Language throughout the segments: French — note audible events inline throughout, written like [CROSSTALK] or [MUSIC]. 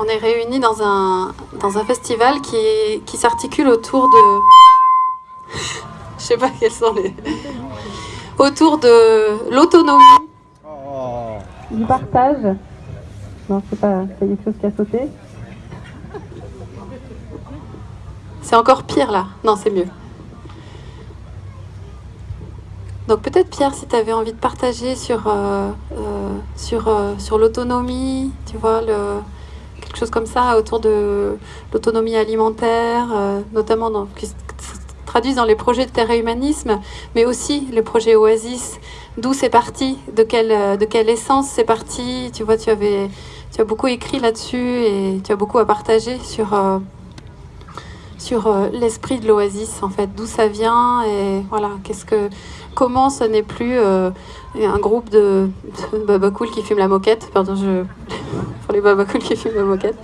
on est réunis dans un, dans un festival qui, qui s'articule autour de... [LAUGHS] Je sais pas quels sont les... [LAUGHS] Autour de l'autonomie, du partage. Non, c'est pas c'est quelque chose qui a sauté. C'est encore pire là. Non, c'est mieux. Donc peut-être Pierre, si tu avais envie de partager sur, euh, euh, sur, euh, sur l'autonomie, tu vois, le, quelque chose comme ça autour de l'autonomie alimentaire, notamment dans, qui se traduisent dans les projets de terre et humanisme, mais aussi les projets Oasis, d'où c'est parti, de quelle, de quelle essence c'est parti. Tu vois, tu, avais, tu as beaucoup écrit là-dessus et tu as beaucoup à partager sur sur l'esprit de l'oasis en fait, d'où ça vient et voilà, qu'est-ce que comment ce n'est plus euh, un groupe de, de [LAUGHS] cool qui fument la moquette. Pardon, je... pour les cool qui fument la moquette.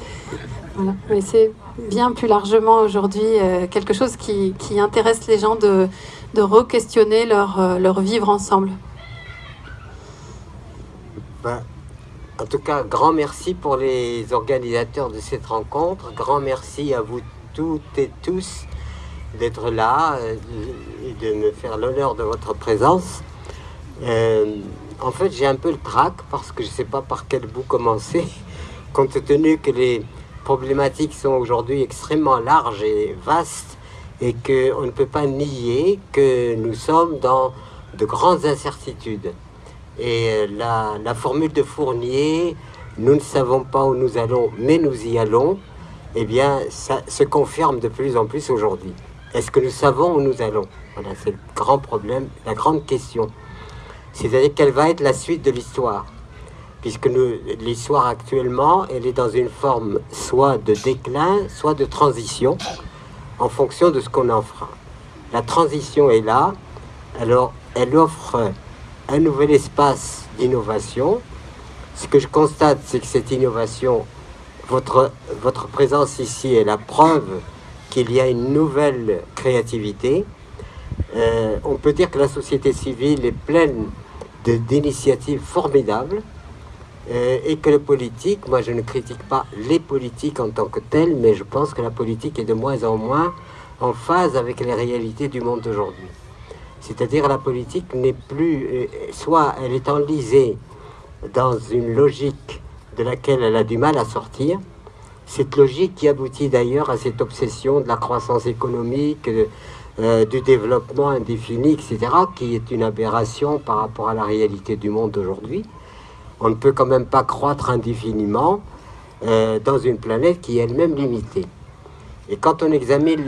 Mais c'est bien plus largement aujourd'hui euh, quelque chose qui, intéresse les gens de, de re-questionner leur, euh, leur vivre ensemble. Ben, en tout cas, grand merci pour les organisateurs de cette rencontre. Grand merci à vous toutes et tous d'être là euh, et de me faire l'honneur de votre présence. Euh, en fait, j'ai un peu le trac parce que je ne sais pas par quel bout commencer, [LAUGHS] compte tenu que les problématiques sont aujourd'hui extrêmement larges et vastes et qu'on ne peut pas nier que nous sommes dans de grandes incertitudes. Et euh, la, la formule de Fournier, nous ne savons pas où nous allons, mais nous y allons, eh bien, ça se confirme de plus en plus aujourd'hui. Est-ce que nous savons où nous allons? Voilà, c'est le grand problème, la grande question. C'est-à-dire quelle va être la suite de l'histoire Puisque l'histoire actuellement, elle est dans une forme soit de déclin, soit de transition, en fonction de ce qu'on fera. La transition est là, alors elle offre un nouvel espace d'innovation. Ce que je constate, c'est que cette innovation, votre, votre présence ici est la preuve qu'il y a une nouvelle créativité. Euh, on peut dire que la société civile est pleine d'initiatives formidables euh, et que le politique, moi je ne critique pas les politiques en tant que tels, mais je pense que la politique est de moins en moins en phase avec les réalités du monde d'aujourd'hui. C'est-à-dire la politique n'est plus, euh, soit elle est enlisée dans une logique de laquelle elle a du mal à sortir, cette logique qui aboutit d'ailleurs à cette obsession de la croissance économique, euh, du développement indéfini, etc., qui est une aberration par rapport à la réalité du monde d'aujourd'hui. On ne peut quand même pas croître indéfiniment euh, dans une planète qui est elle-même limitée. Et quand on examine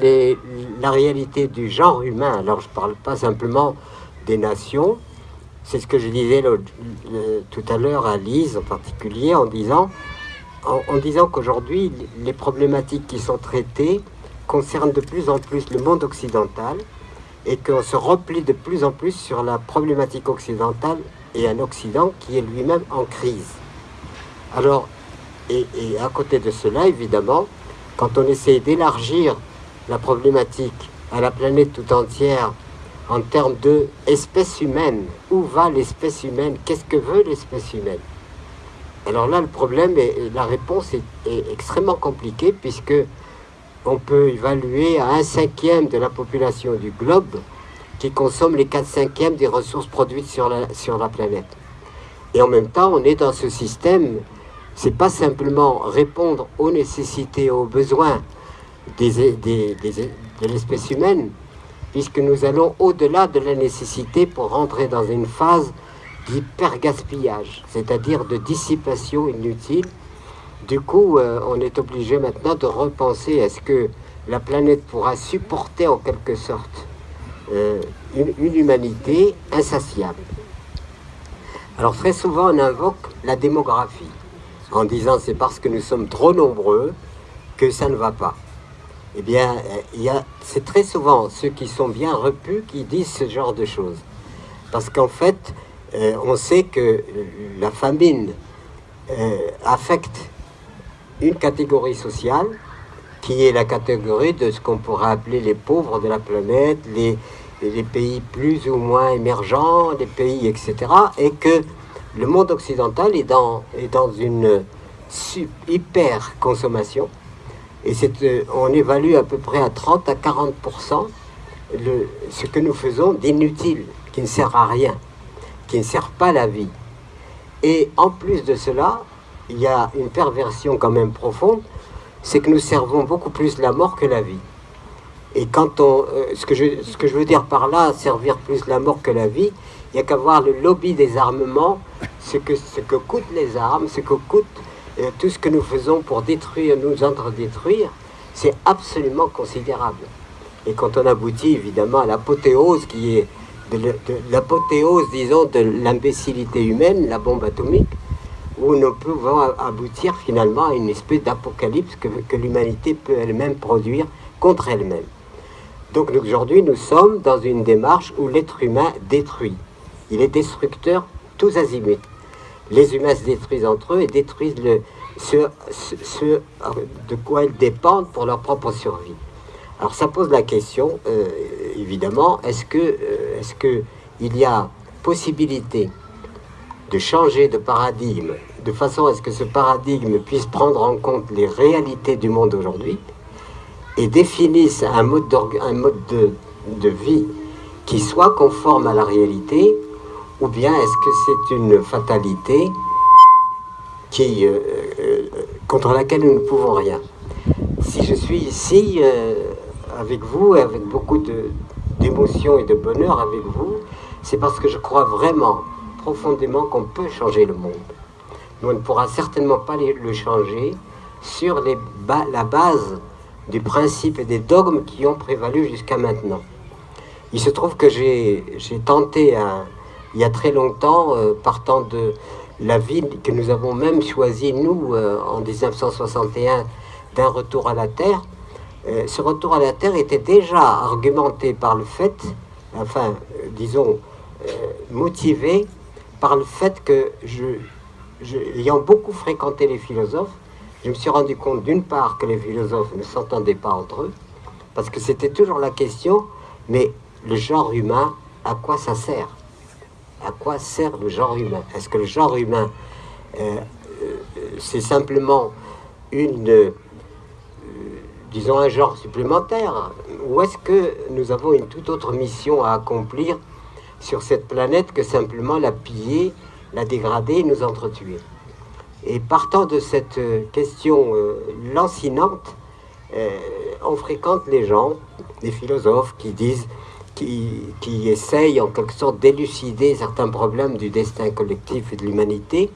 la réalité du genre humain, alors je ne parle pas simplement des nations, c'est ce que je disais tout à l'heure à Lise en particulier, en disant en, disant qu'aujourd'hui, les problématiques qui sont traitées concernent de plus en plus le monde occidental et qu'on se replie de plus en plus sur la problématique occidentale et un Occident qui est lui-même en crise. Alors, et, à côté de cela, évidemment, quand on essaie d'élargir la problématique à la planète tout entière en termes de espèce humaine, où va l'espèce humaine Qu'est-ce que veut l'espèce humaine alors là, le problème, et la réponse est, extrêmement compliquée puisque on peut évaluer à un cinquième de la population du globe qui consomme les 4 cinquièmes des ressources produites sur la, planète. Et en même temps, on est dans ce système, c'est pas simplement répondre aux nécessités, aux besoins de l'espèce humaine, puisque nous allons au-delà de la nécessité pour rentrer dans une phase d'hyper-gaspillage, c'est-à-dire de dissipation inutile. Du coup, euh, on est obligé maintenant de repenser est-ce que la planète pourra supporter en quelque sorte euh, une, humanité insatiable. Alors très souvent, on invoque la démographie en disant c'est parce que nous sommes trop nombreux que ça ne va pas. Eh bien, c'est très souvent ceux qui sont bien repus qui disent ce genre de choses. Parce qu'en fait, euh, on sait que la famine affecte une catégorie sociale qui est la catégorie de ce qu'on pourrait appeler les pauvres de la planète, les, pays plus ou moins émergents, les pays, etc. Et que le monde occidental est dans, est dans une, hyper consommation. Et euh, on évalue à peu près à 30 à 40% le, ce que nous faisons d'inutile, qui ne sert à rien, qui ne sert pas la vie. Et en plus de cela, il y a une perversion quand même profonde, c'est que nous servons beaucoup plus la mort que la vie. Et quand on, euh, ce, que je, ce que je veux dire par là, servir plus la mort que la vie, il n'y a qu'à voir le lobby des armements, ce que, ce que coûtent les armes, ce que coûte euh, tout ce que nous faisons pour détruire, nous entre-détruire, c'est absolument considérable. Et quand on aboutit évidemment à l'apothéose qui est de, l'apothéose, disons, de l'imbécilité humaine, la bombe atomique, où nous pouvons aboutir finalement à une espèce d'apocalypse que, l'humanité peut elle-même produire contre elle-même. Donc aujourd'hui, nous sommes dans une démarche où l'être humain détruit. Il est destructeur tous azimuts. Les humains se détruisent entre eux et détruisent le, ce, ce, de quoi ils dépendent pour leur propre survie. Alors ça pose la question, euh, évidemment, est-ce que, euh, est-ce que il y a possibilité de changer de paradigme de façon à ce que ce paradigme puisse prendre en compte les réalités du monde aujourd'hui et définisse un mode, mode de, de vie qui soit conforme à la réalité ou bien est-ce que c'est une fatalité qui, euh, euh, contre laquelle nous ne pouvons rien Si je suis ici euh, avec vous et avec beaucoup d'émotion et de bonheur avec vous, c'est parce que je crois vraiment, profondément, qu'on peut changer le monde. On ne pourra certainement pas le changer sur la base des principes et des dogmes qui ont prévalu jusqu'à maintenant. Il se trouve que j'ai tenté un, il y a très longtemps, euh, partant de la ville que nous avons même choisie, nous, euh, en 1961, d'un retour à la Terre. Euh, ce retour à la Terre était déjà argumenté par le fait, enfin, disons, motivé par le fait que, je, ayant beaucoup fréquenté les philosophes, je me suis rendu compte d'une part que les philosophes ne s'entendaient pas entre eux, parce que c'était toujours la question, mais le genre humain, à quoi ça sert? À quoi sert le genre humain? Est-ce que le genre humain, euh, euh, c'est simplement une, euh, disons, un genre supplémentaire? Ou est-ce que nous avons une toute autre mission à accomplir sur cette planète que simplement la piller, la dégrader nous entretuer Et partant de cette question lancinante, on fréquente les gens, les philosophes qui disent qui, essaye en quelque sorte d'élucider certains problèmes du destin collectif et de l'humanité.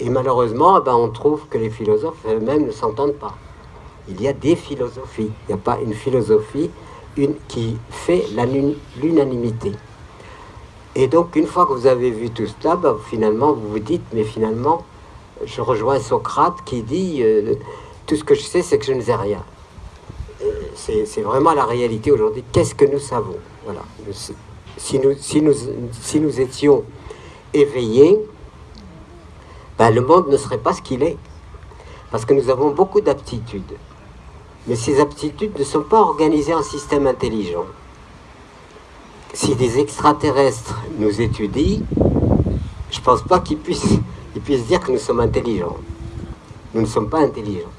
Et malheureusement, eh ben, on trouve que les philosophes eux-mêmes ne s'entendent pas. Il y a des philosophies. Il n'y a pas une philosophie une, qui fait l'unanimité. Et donc, une fois que vous avez vu tout cela, ben, finalement, vous vous dites, mais finalement, je rejoins Socrate qui dit, euh, tout ce que je sais, c'est que je ne sais rien c'est vraiment la réalité aujourd'hui. Qu'est-ce que nous savons? Voilà. Si nous, si nous, si nous étions éveillés, ben, le monde ne serait pas ce qu'il est. Parce que nous avons beaucoup d'aptitudes. Mais ces aptitudes ne sont pas organisées en système intelligent. Si des extraterrestres nous étudient, je ne pense pas qu'ils puissent, ils puissent dire que nous sommes intelligents. Nous ne sommes pas intelligents.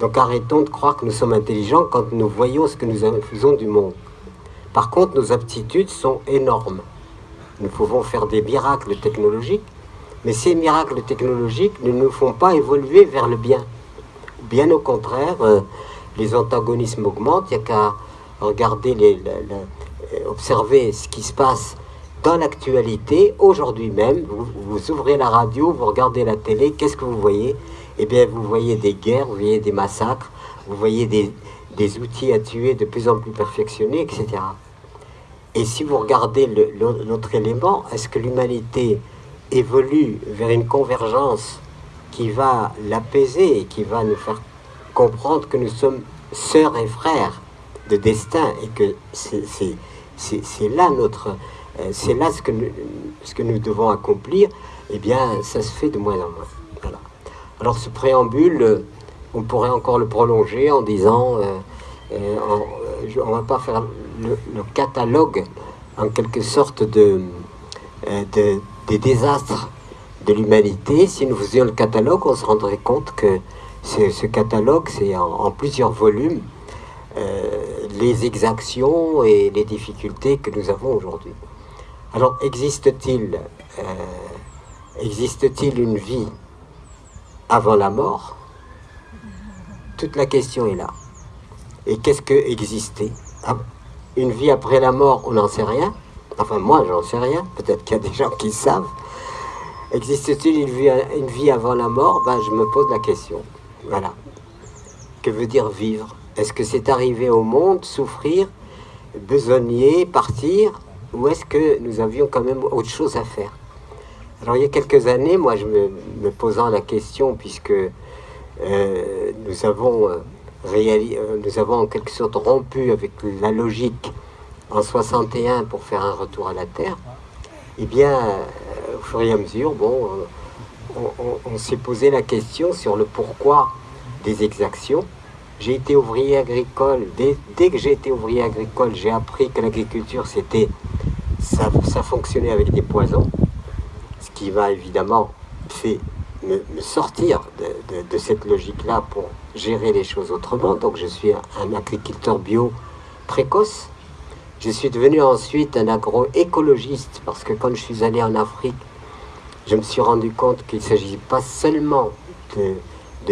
Donc arrêtons de croire que nous sommes intelligents quand nous voyons ce que nous faisons du monde. Par contre, nos aptitudes sont énormes. Nous pouvons faire des miracles technologiques, mais ces miracles technologiques ne nous font pas évoluer vers le bien. Bien au contraire, euh, les antagonismes augmentent. Il n'y a qu'à regarder, les, observer ce qui se passe dans l'actualité, aujourd'hui même. vous ouvrez la radio, vous regardez la télé, qu'est-ce que vous voyez? Eh bien, vous voyez des guerres, vous voyez des massacres, vous voyez des, outils à tuer de plus en plus perfectionnés, etc. Et si vous regardez l'autre élément, est-ce que l'humanité évolue vers une convergence qui va l'apaiser et qui va nous faire comprendre que nous sommes sœurs et frères de destin et que c'est là notre euh, c'est là ce que, nous, devons accomplir, eh bien, ça se fait de moins en moins. Alors ce préambule, on pourrait encore le prolonger en disant, euh, euh, euh, on ne va pas faire le, catalogue en quelque sorte de, des désastres de l'humanité, si nous faisions le catalogue, on se rendrait compte que ce, catalogue, c'est en, plusieurs volumes. euh, les exactions et les difficultés que nous avons aujourd'hui. Alors, existe-t-il euh, une vie avant la mort? Toute la question est là. Et qu'est-ce que exister? Ah, Une vie après la mort, on n'en sait rien. Enfin, moi, j'en sais rien. Peut-être qu'il y a des gens qui savent. Existe-t-il une vie, une vie avant la mort? Ben, Je me pose la question. Voilà. Que veut dire vivre? Est-ce que c'est arriver au monde, souffrir, besogner, partir Ou est-ce que nous avions quand même autre chose à faire? Alors il y a quelques années, moi je me, posant la question, puisque euh, nous, avons, euh, euh, nous avons en quelque sorte rompu avec la logique en 61 pour faire un retour à la Terre, eh bien, au fur et à mesure, bon on, s'est posé la question sur le pourquoi des exactions. J'ai été ouvrier agricole. Dès, que j'ai été ouvrier agricole, j'ai appris que l'agriculture, c'était ça, ça, fonctionnait avec des poisons, ce qui m'a évidemment fait me, sortir de, cette logique-là pour gérer les choses autrement. Donc je suis un agriculteur bio précoce. Je suis devenu ensuite un agroécologiste parce que quand je suis allé en Afrique, je me suis rendu compte qu'il ne s'agit pas seulement de,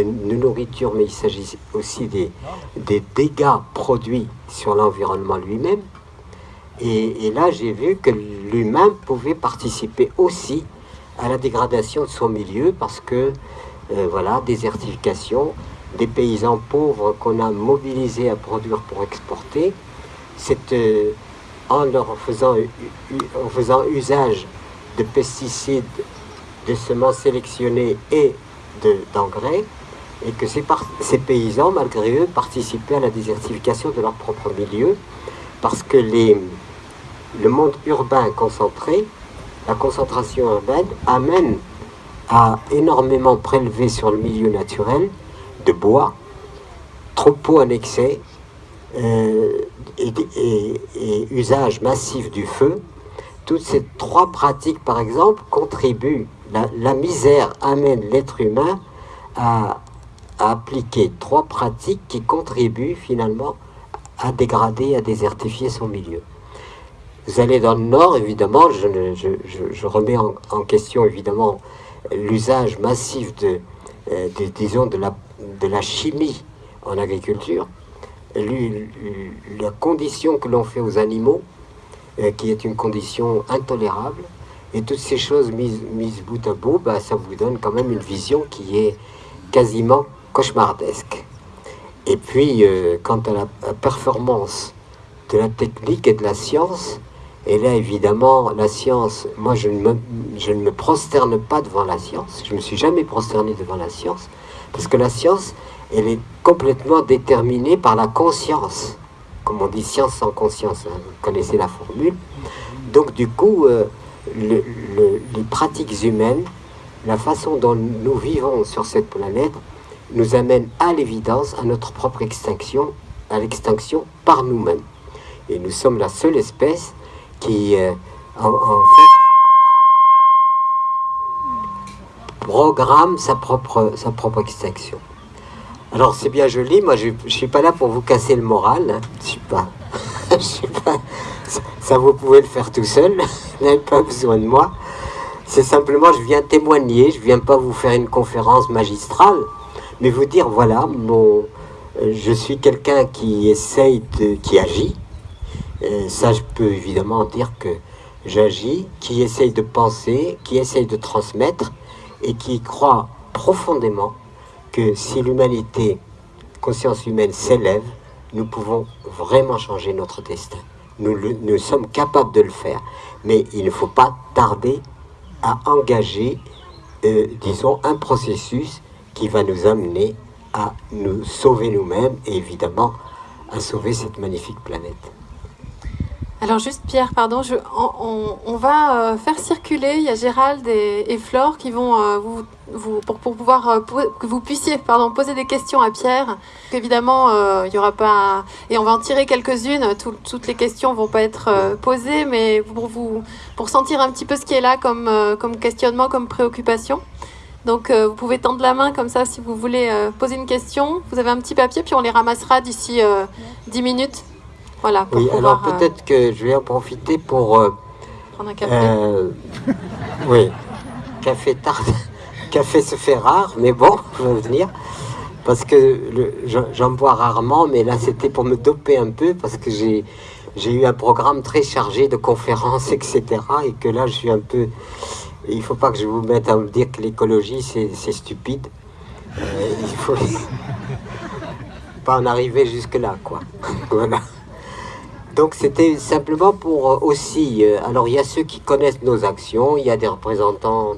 nourriture, mais il s'agit aussi des, dégâts produits sur l'environnement lui-même. Et, là, j'ai vu que l'humain pouvait participer aussi à la dégradation de son milieu parce que, euh, voilà, désertification, des paysans pauvres qu'on a mobilisés à produire pour exporter, c'est euh, en leur faisant, en faisant usage de pesticides de semences sélectionnées et d'engrais, et que ces, ces, paysans, malgré eux, participaient à la désertification de leur propre milieu, parce que les, le monde urbain concentré, la concentration urbaine, amène à énormément prélever sur le milieu naturel de bois, troupeaux annexés, euh, et, et usage massif du feu, toutes ces trois pratiques, par exemple, contribuent la, misère amène l'être humain à, appliquer trois pratiques qui contribuent finalement à dégrader, à désertifier son milieu. Vous allez dans le nord, évidemment, je, remets en, question évidemment l'usage massif de, euh, disons, de la, chimie en agriculture, la condition que l'on fait aux animaux, euh, qui est une condition intolérable, et toutes ces choses mises, mises bout à bout, bah, ça vous donne quand même une vision qui est quasiment cauchemardesque. Et puis, euh, quant à la, performance de la technique et de la science, et là, évidemment, la science, moi, je ne, me, je ne me prosterne pas devant la science. Je ne me suis jamais prosterné devant la science. Parce que la science, elle est complètement déterminée par la conscience. Comme on dit, science sans conscience. Hein. vous connaissez la formule. Donc, du coup, euh, les pratiques humaines, la façon dont nous vivons sur cette planète, nous amène à l'évidence à notre propre extinction, à l'extinction par nous-mêmes. Et nous sommes la seule espèce qui, euh, en, fait, programme sa propre, sa propre extinction. Alors c'est bien joli, moi je ne suis pas là pour vous casser le moral, hein. je suis pas, [LAUGHS] je suis pas ça, vous pouvez le faire tout seul. [LAUGHS] vous n'avez pas besoin de moi. C'est simplement, je viens témoigner. Je viens pas vous faire une conférence magistrale, mais vous dire, voilà, mon, euh, je suis quelqu'un qui essaye de, qui agit. Euh, ça, je peux évidemment dire que j'agis, qui essaye de penser, qui essaye de transmettre, et qui croit profondément que si l'humanité, conscience humaine s'élève, nous pouvons vraiment changer notre destin nous, sommes capables de le faire. Mais il ne faut pas tarder à engager, euh, disons, un processus qui va nous amener à nous sauver nous-mêmes et évidemment à sauver cette magnifique planète. Alors juste Pierre, pardon, on, va euh, faire circuler, il y a Gérald et, Flore qui vont euh, vous, vous, pour, pour pouvoir euh, que vous puissiez pardon, poser des questions à Pierre. Évidemment, il y aura pas et on va en tirer quelques-unes. toutes les questions vont pas être posées, mais pour vous pour sentir un petit peu ce qui est là comme comme questionnement, comme préoccupation. Donc vous pouvez tendre la main comme ça si vous voulez poser une question. Vous avez un petit papier puis on les ramassera d'ici 10 minutes. Voilà, oui, alors euh, peut-être que je vais en profiter pour... Euh, prendre un café euh, Oui, café tard. [LAUGHS] café se fait rare, mais bon, [LAUGHS] je vais venir. Parce que j'en bois rarement, mais là c'était pour me doper un peu, parce que j'ai eu un programme très chargé de conférences, etc. Et que là je suis un peu... Il ne faut pas que je vous mette à me dire que l'écologie c'est stupide. il faut [LAUGHS] pas en arriver jusque là, quoi. [LAUGHS] Donc c'était simplement pour euh, aussi, euh, alors il y a ceux qui connaissent nos actions, il y a des représentants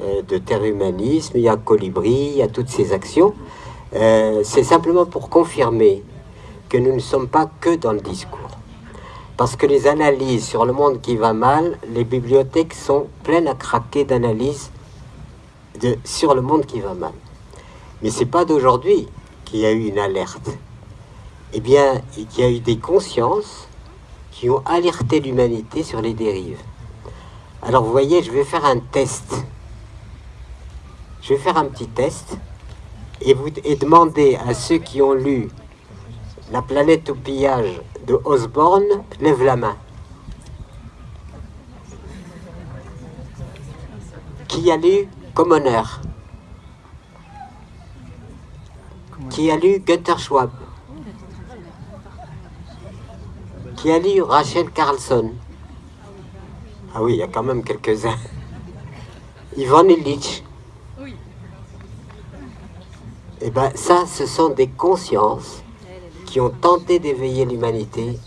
euh, de Terre Humanisme, il y a Colibri, il y a toutes ces actions. c'est simplement pour confirmer que nous ne sommes pas que dans le discours. Parce que les analyses sur le monde qui va mal, les bibliothèques sont pleines à craquer d'analyses sur le monde qui va mal. Mais c'est pas d'aujourd'hui qu'il y a eu une alerte. Eh bien, il y a eu des consciences qui ont alerté l'humanité sur les dérives. Alors vous voyez, je vais faire un test. Je vais faire un petit test et, vous, et demander à ceux qui ont lu La planète au pillage de Osborne, lève la main. Qui a lu Commoner Qui a lu Gunther Schwab? Qui a lu Rachel Carlson? Ah oui, il y a quand même quelques-uns. [LAUGHS] Ivan Illich. Oui. Eh bien, ça, ce sont des consciences qui ont tenté d'éveiller l'humanité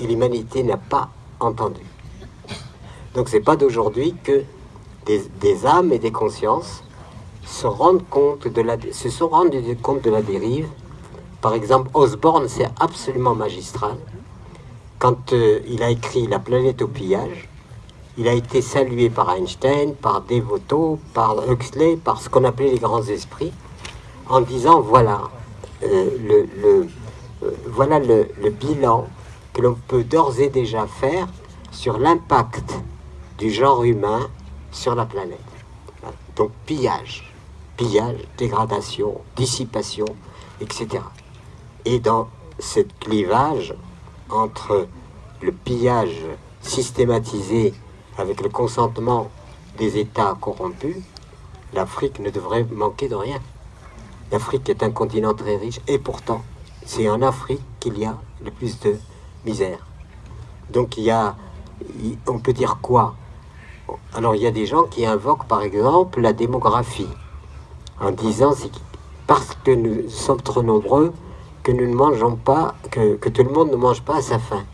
et l'humanité n'a pas entendu. Donc, c'est pas d'aujourd'hui que des, âmes et des consciences se rendent compte de la, se sont rendus compte de la dérive. Par exemple, Osborne, c'est absolument magistral quand euh, il a écrit La planète au pillage, il a été salué par Einstein, par Devoto, par Huxley, par ce qu'on appelait les grands esprits, en disant voilà, euh, le, euh, voilà le, bilan que l'on peut d'ores et déjà faire sur l'impact du genre humain sur la planète. Donc pillage, pillage, dégradation, dissipation, etc. Et dans ce clivage, entre le pillage systématisé avec le consentement des États corrompus, l'Afrique ne devrait manquer de rien. L'Afrique est un continent très riche et pourtant, c'est en Afrique qu'il y a le plus de misère. Donc il y a, on peut dire quoi? Alors il y a des gens qui invoquent par exemple la démographie en disant c'est parce que nous sommes trop nombreux, que nous ne mangeons pas, que, tout le monde ne mange pas à sa faim.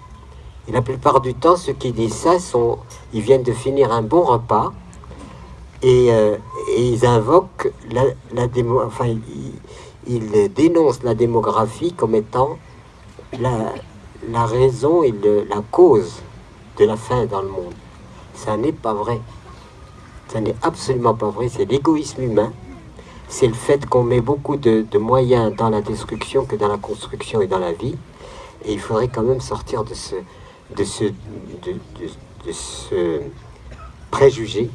Et la plupart du temps, ceux qui disent ça, sont, ils viennent de finir un bon repas et, euh, ils invoquent la, la démo, dénoncent la démographie comme étant la, raison et la cause de la faim dans le monde. Ça n'est pas vrai. Ça n'est absolument pas vrai. C'est l'égoïsme humain c'est le fait qu'on met beaucoup de, moyens dans la destruction que dans la construction et dans la vie. Et il faudrait quand même sortir de ce, de, ce préjugé,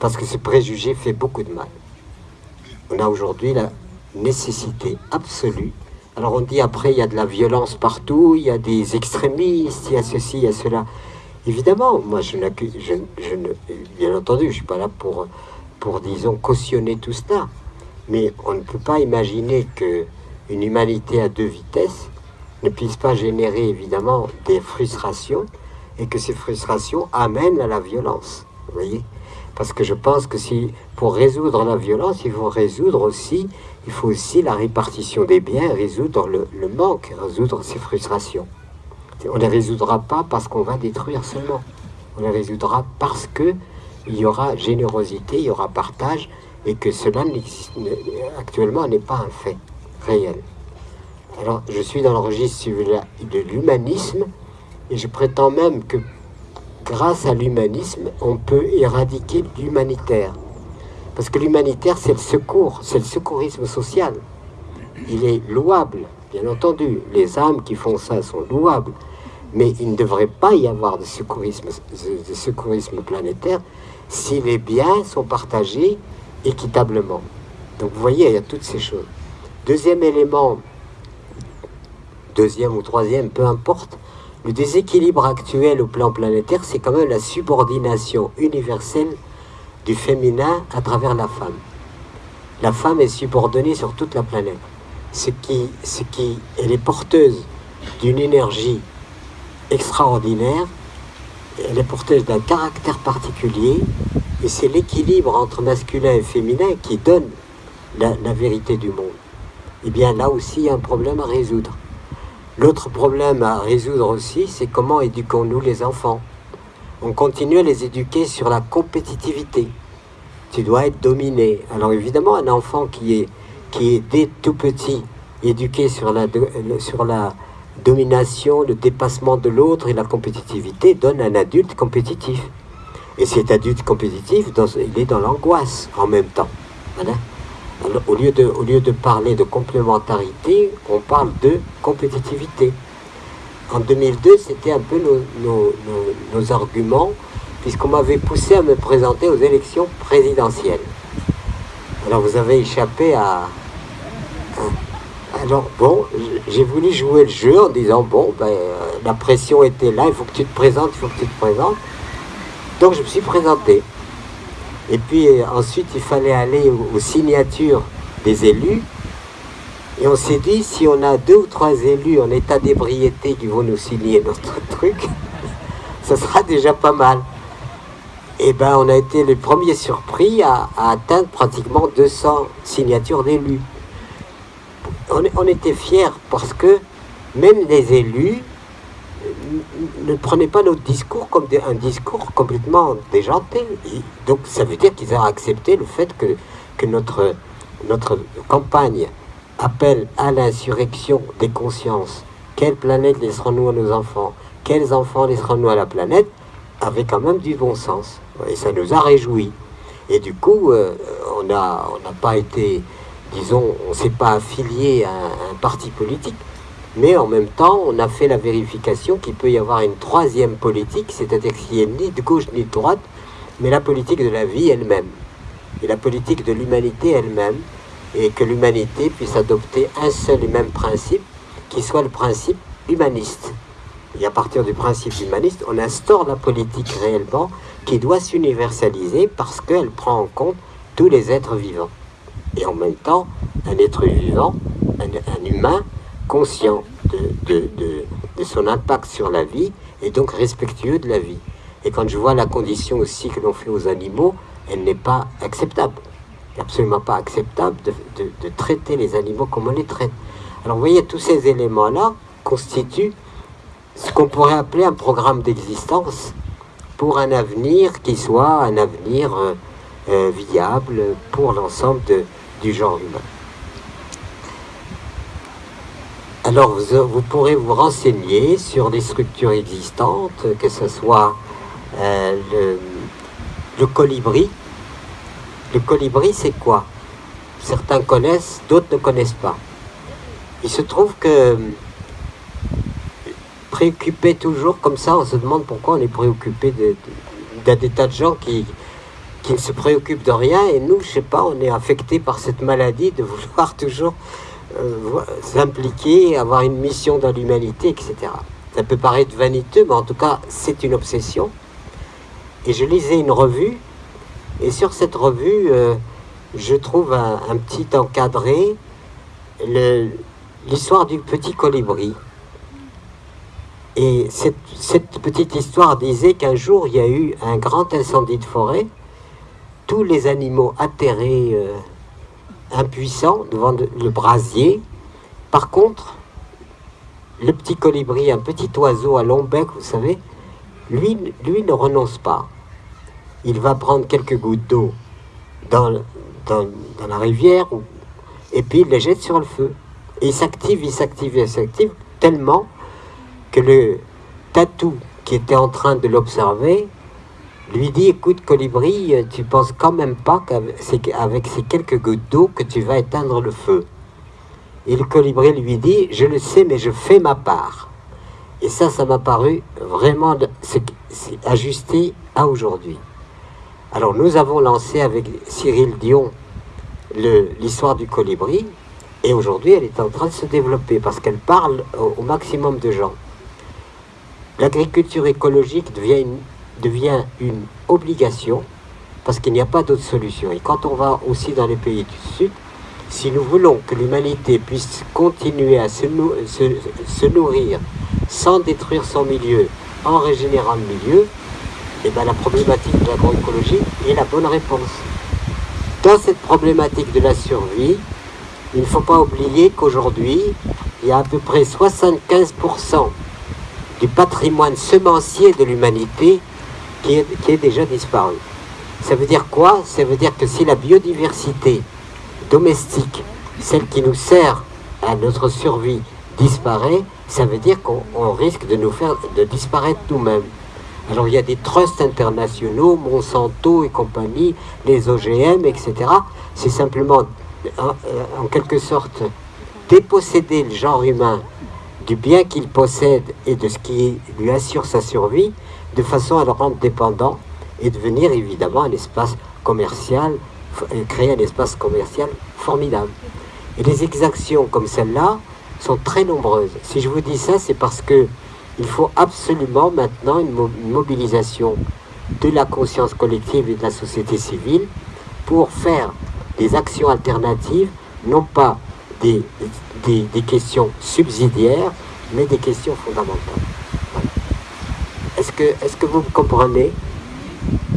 parce que ce préjugé fait beaucoup de mal. On a aujourd'hui la nécessité absolue. Alors on dit après, il y a de la violence partout, il y a des extrémistes, il y a ceci, il y a cela. Évidemment, moi je n'accuse, je, ne, bien entendu, je ne suis pas là pour, pour, disons, cautionner tout cela. Mais on ne peut pas imaginer qu'une humanité à deux vitesses ne puisse pas générer évidemment des frustrations et que ces frustrations amènent à la violence. Vous voyez? Parce que je pense que si pour résoudre la violence, il faut résoudre aussi, il faut aussi la répartition des biens, résoudre le, manque, résoudre ces frustrations. On ne les résoudra pas parce qu'on va détruire seulement. On les résoudra parce que il y aura générosité, il y aura partage, et que cela actuellement n'est pas un fait réel. Alors, je suis dans le registre de l'humanisme, Et je prétends même que grâce à l'humanisme, on peut éradiquer l'humanitaire. Parce que l'humanitaire, c'est le secours, c'est le secourisme social. Il est louable, bien entendu. Les âmes qui font ça sont louables. Mais il ne devrait pas y avoir de secourisme, de secourisme planétaire si les biens sont partagés équitablement. Donc vous voyez, il y a toutes ces choses. Deuxième élément, deuxième ou troisième, peu importe, le déséquilibre actuel au plan planétaire, c'est quand même la subordination universelle du féminin à travers la femme. La femme est subordonnée sur toute la planète. Ce qui, elle est porteuse d'une énergie extraordinaire, elle est porteuse d'un caractère particulier, et c'est l'équilibre entre masculin et féminin qui donne la, la vérité du monde. Eh bien là aussi, il y a un problème à résoudre. L'autre problème à résoudre aussi, c'est comment éduquons-nous les enfants? On continue à les éduquer sur la compétitivité. Tu dois être dominé. Alors évidemment, un enfant qui est, qui est dès tout petit éduqué sur la, domination, le dépassement de l'autre et la compétitivité donne un adulte compétitif. Et cet adulte compétitif, il est dans l'angoisse en même temps. Au lieu de parler de complémentarité, on parle de compétitivité. En 2002, c'était un peu nos, arguments, puisqu'on m'avait poussé à me présenter aux élections présidentielles. Alors vous avez échappé à... Alors bon, j'ai voulu jouer le jeu en disant, bon, ben, la pression était là, il faut que tu te présentes, il faut que tu te présentes. Donc je me suis présenté. Et puis ensuite, il fallait aller aux, signatures des élus. Et on s'est dit, si on a deux ou trois élus en état d'ébriété qui vont nous signer notre [LAUGHS] truc, ça sera déjà pas mal. Et ben, on a été les premiers surpris à, atteindre pratiquement 200 signatures d'élus. On, était fiers parce que même les élus ne prenez pas notre discours comme un discours complètement déjanté. donc ça veut dire qu'ils ont accepté le fait que, que notre, notre campagne appelle à l'insurrection des consciences. Quelle planète laisserons-nous à nos enfants? Quels enfants laisserons-nous à la planète? Avec quand même du bon sens. Et ça nous a réjouis. Et du coup, euh, on n'a pas été, disons, on ne s'est pas affilié à un parti politique. Mais en même temps, on a fait la vérification qu'il peut y avoir une troisième politique, c'est-à-dire qu'il n'y ait ni de gauche ni de droite, mais la politique de la vie elle-même, et la politique de l'humanité elle-même, et que l'humanité puisse adopter un seul et même principe, qui soit le principe humaniste. Et à partir du principe humaniste, on instaure la politique réellement qui doit s'universaliser parce qu'elle prend en compte tous les êtres vivants. Et en même temps, un être vivant, un humain, conscient de, son impact sur la vie et donc respectueux de la vie. Et quand je vois la condition aussi que l'on fait aux animaux, elle n'est pas acceptable. Absolument pas acceptable de, de, traiter les animaux comme on les traite. Alors vous voyez, tous ces éléments-là constituent ce qu'on pourrait appeler un programme d'existence pour un avenir qui soit un avenir euh, euh, viable pour l'ensemble du genre humain. Alors vous, pourrez vous renseigner sur les structures existantes, que ce soit euh, le, colibri. Le colibri, c'est quoi? Certains connaissent, d'autres ne connaissent pas. Il se trouve que préoccupé toujours comme ça, on se demande pourquoi on est préoccupé d'un des tas de gens qui, qui ne se préoccupent de rien. Et nous, je sais pas, on est affecté par cette maladie de vouloir [LAUGHS] toujours euh, s'impliquer, avoir une mission dans l'humanité, etc. Ça peut paraître vaniteux, mais en tout cas, c'est une obsession. Et je lisais une revue, et sur cette revue, euh, je trouve un, petit encadré, l'histoire du petit colibri. Et cette, petite histoire disait qu'un jour, il y a eu un grand incendie de forêt, tous les animaux atterrés... Euh, impuissant devant le brasier. Par contre, le petit colibri, un petit oiseau à long bec, vous savez, lui ne renonce pas. Il va prendre quelques gouttes d'eau dans, la rivière et puis il les jette sur le feu. Et il s'active, il s'active, il s'active tellement que le, Tatou, qui était en train de l'observer, lui dit Écoute, colibri, tu penses quand même pas qu'avec ces quelques gouttes d'eau que tu vas éteindre le feu. Et le colibri lui dit Je le sais, mais je fais ma part. Et ça, ça m'a paru vraiment ajusté à aujourd'hui. Alors, nous avons lancé avec Cyril Dion l'histoire du colibri, et aujourd'hui, elle est en train de se développer parce qu'elle parle au, maximum de gens. L'agriculture écologique devient une, obligation parce qu'il n'y a pas d'autre solution. Et quand on va aussi dans les pays du Sud, si nous voulons que l'humanité puisse continuer à se, nourrir sans détruire son milieu, en régénérant le milieu, eh bien la problématique de l'agroécologie est la bonne réponse. Dans cette problématique de la survie, il ne faut pas oublier qu'aujourd'hui, il y a à peu près 75% du patrimoine semencier de l'humanité qui est, qui est déjà disparu. Ça veut dire quoi? Ça veut dire que si la biodiversité domestique, celle qui nous sert à notre survie, disparaît, ça veut dire qu'on risque de nous faire de disparaître nous-mêmes. Alors il y a des trusts internationaux, Monsanto et compagnie, les OGM, etc. C'est simplement euh, en, quelque sorte déposséder le genre humain du bien qu'il possède et de ce qui lui assure sa survie, de façon à le rendre dépendant et devenir évidemment un espace commercial, créer un espace commercial formidable. Et les exactions comme celle-là sont très nombreuses. Si je vous dis ça, c'est parce que il faut absolument maintenant une mobilisation de la conscience collective et de la société civile pour faire des actions alternatives, non pas des, questions subsidiaires, mais des questions fondamentales. Est-ce que, vous me comprenez?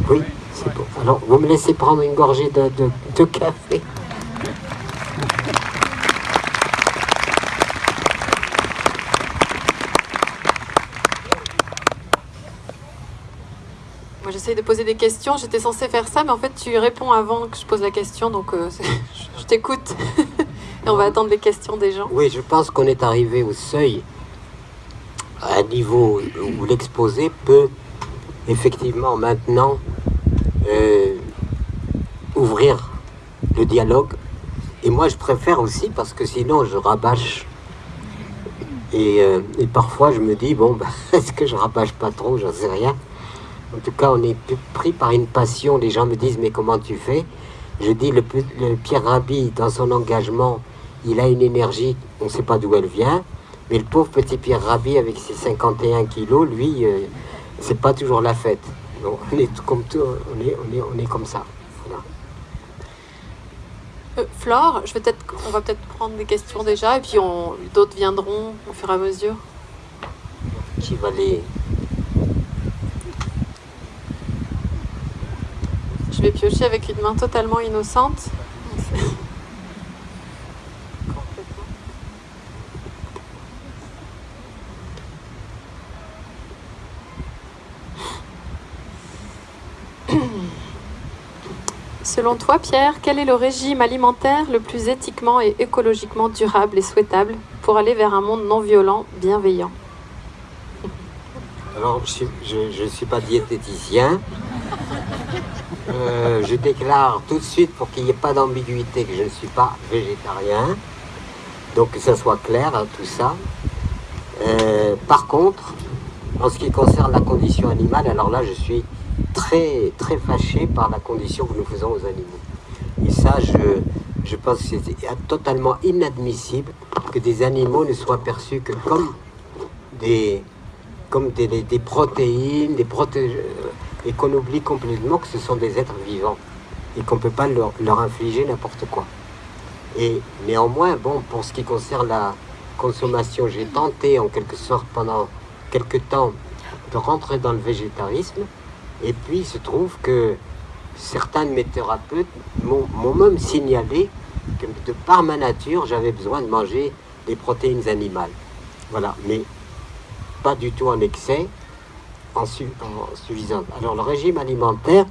Oui, c'est bon. Alors, vous me laissez prendre une gorgée de café de poser des questions. J'étais censée faire ça, mais en fait, tu réponds avant que je pose la question, donc euh, [LAUGHS] je t'écoute. [LAUGHS] Et on va attendre les questions des gens. Oui, je pense qu'on est arrivé au seuil, à un niveau où l'exposé peut effectivement maintenant euh, ouvrir le dialogue. Et moi, je préfère aussi parce que sinon, je rabâche. Et, euh, parfois, je me dis, bon, [LAUGHS] est-ce que je rabâche pas trop? J'en sais rien. En tout cas, on est pris par une passion. Les gens me disent, mais comment tu fais? Je dis, le, Pierre Rabhi, dans son engagement, il a une énergie, on ne sait pas d'où elle vient. Mais le pauvre petit Pierre Rabhi, avec ses 51 kilos, lui, euh, c'est pas toujours la fête. [LAUGHS] on est comme tout, on est, on est, on est comme ça. Euh, Flore, je vais peut-être, on va peut-être prendre des questions déjà, et puis d'autres viendront au fur et à mesure. Qui va les Je vais piocher avec une main totalement innocente. Selon toi, Pierre, quel est le régime alimentaire le plus éthiquement et écologiquement durable et souhaitable pour aller vers un monde non violent, bienveillant? Alors, je ne suis pas diététicien, euh, je déclare tout de suite pour qu'il n'y ait pas d'ambiguïté que je ne suis pas végétarien. Donc que ça soit clair hein, tout ça. Euh, par contre, en ce qui concerne la condition animale, alors là je suis très très fâché par la condition que nous faisons aux animaux. Et ça, je, je pense que c'est totalement inadmissible que des animaux ne soient perçus que comme des, comme des, des, protéines, des protéines et qu'on oublie complètement que ce sont des êtres vivants et qu'on ne peut pas leur, infliger n'importe quoi. Et néanmoins, bon, pour ce qui concerne la consommation, j'ai tenté en quelque sorte pendant quelques temps de rentrer dans le végétarisme et puis il se trouve que certains de mes thérapeutes m'ont même signalé que de par ma nature, j'avais besoin de manger des protéines animales. Voilà, mais pas du tout en excès en, suffisante. Alors le régime alimentaire,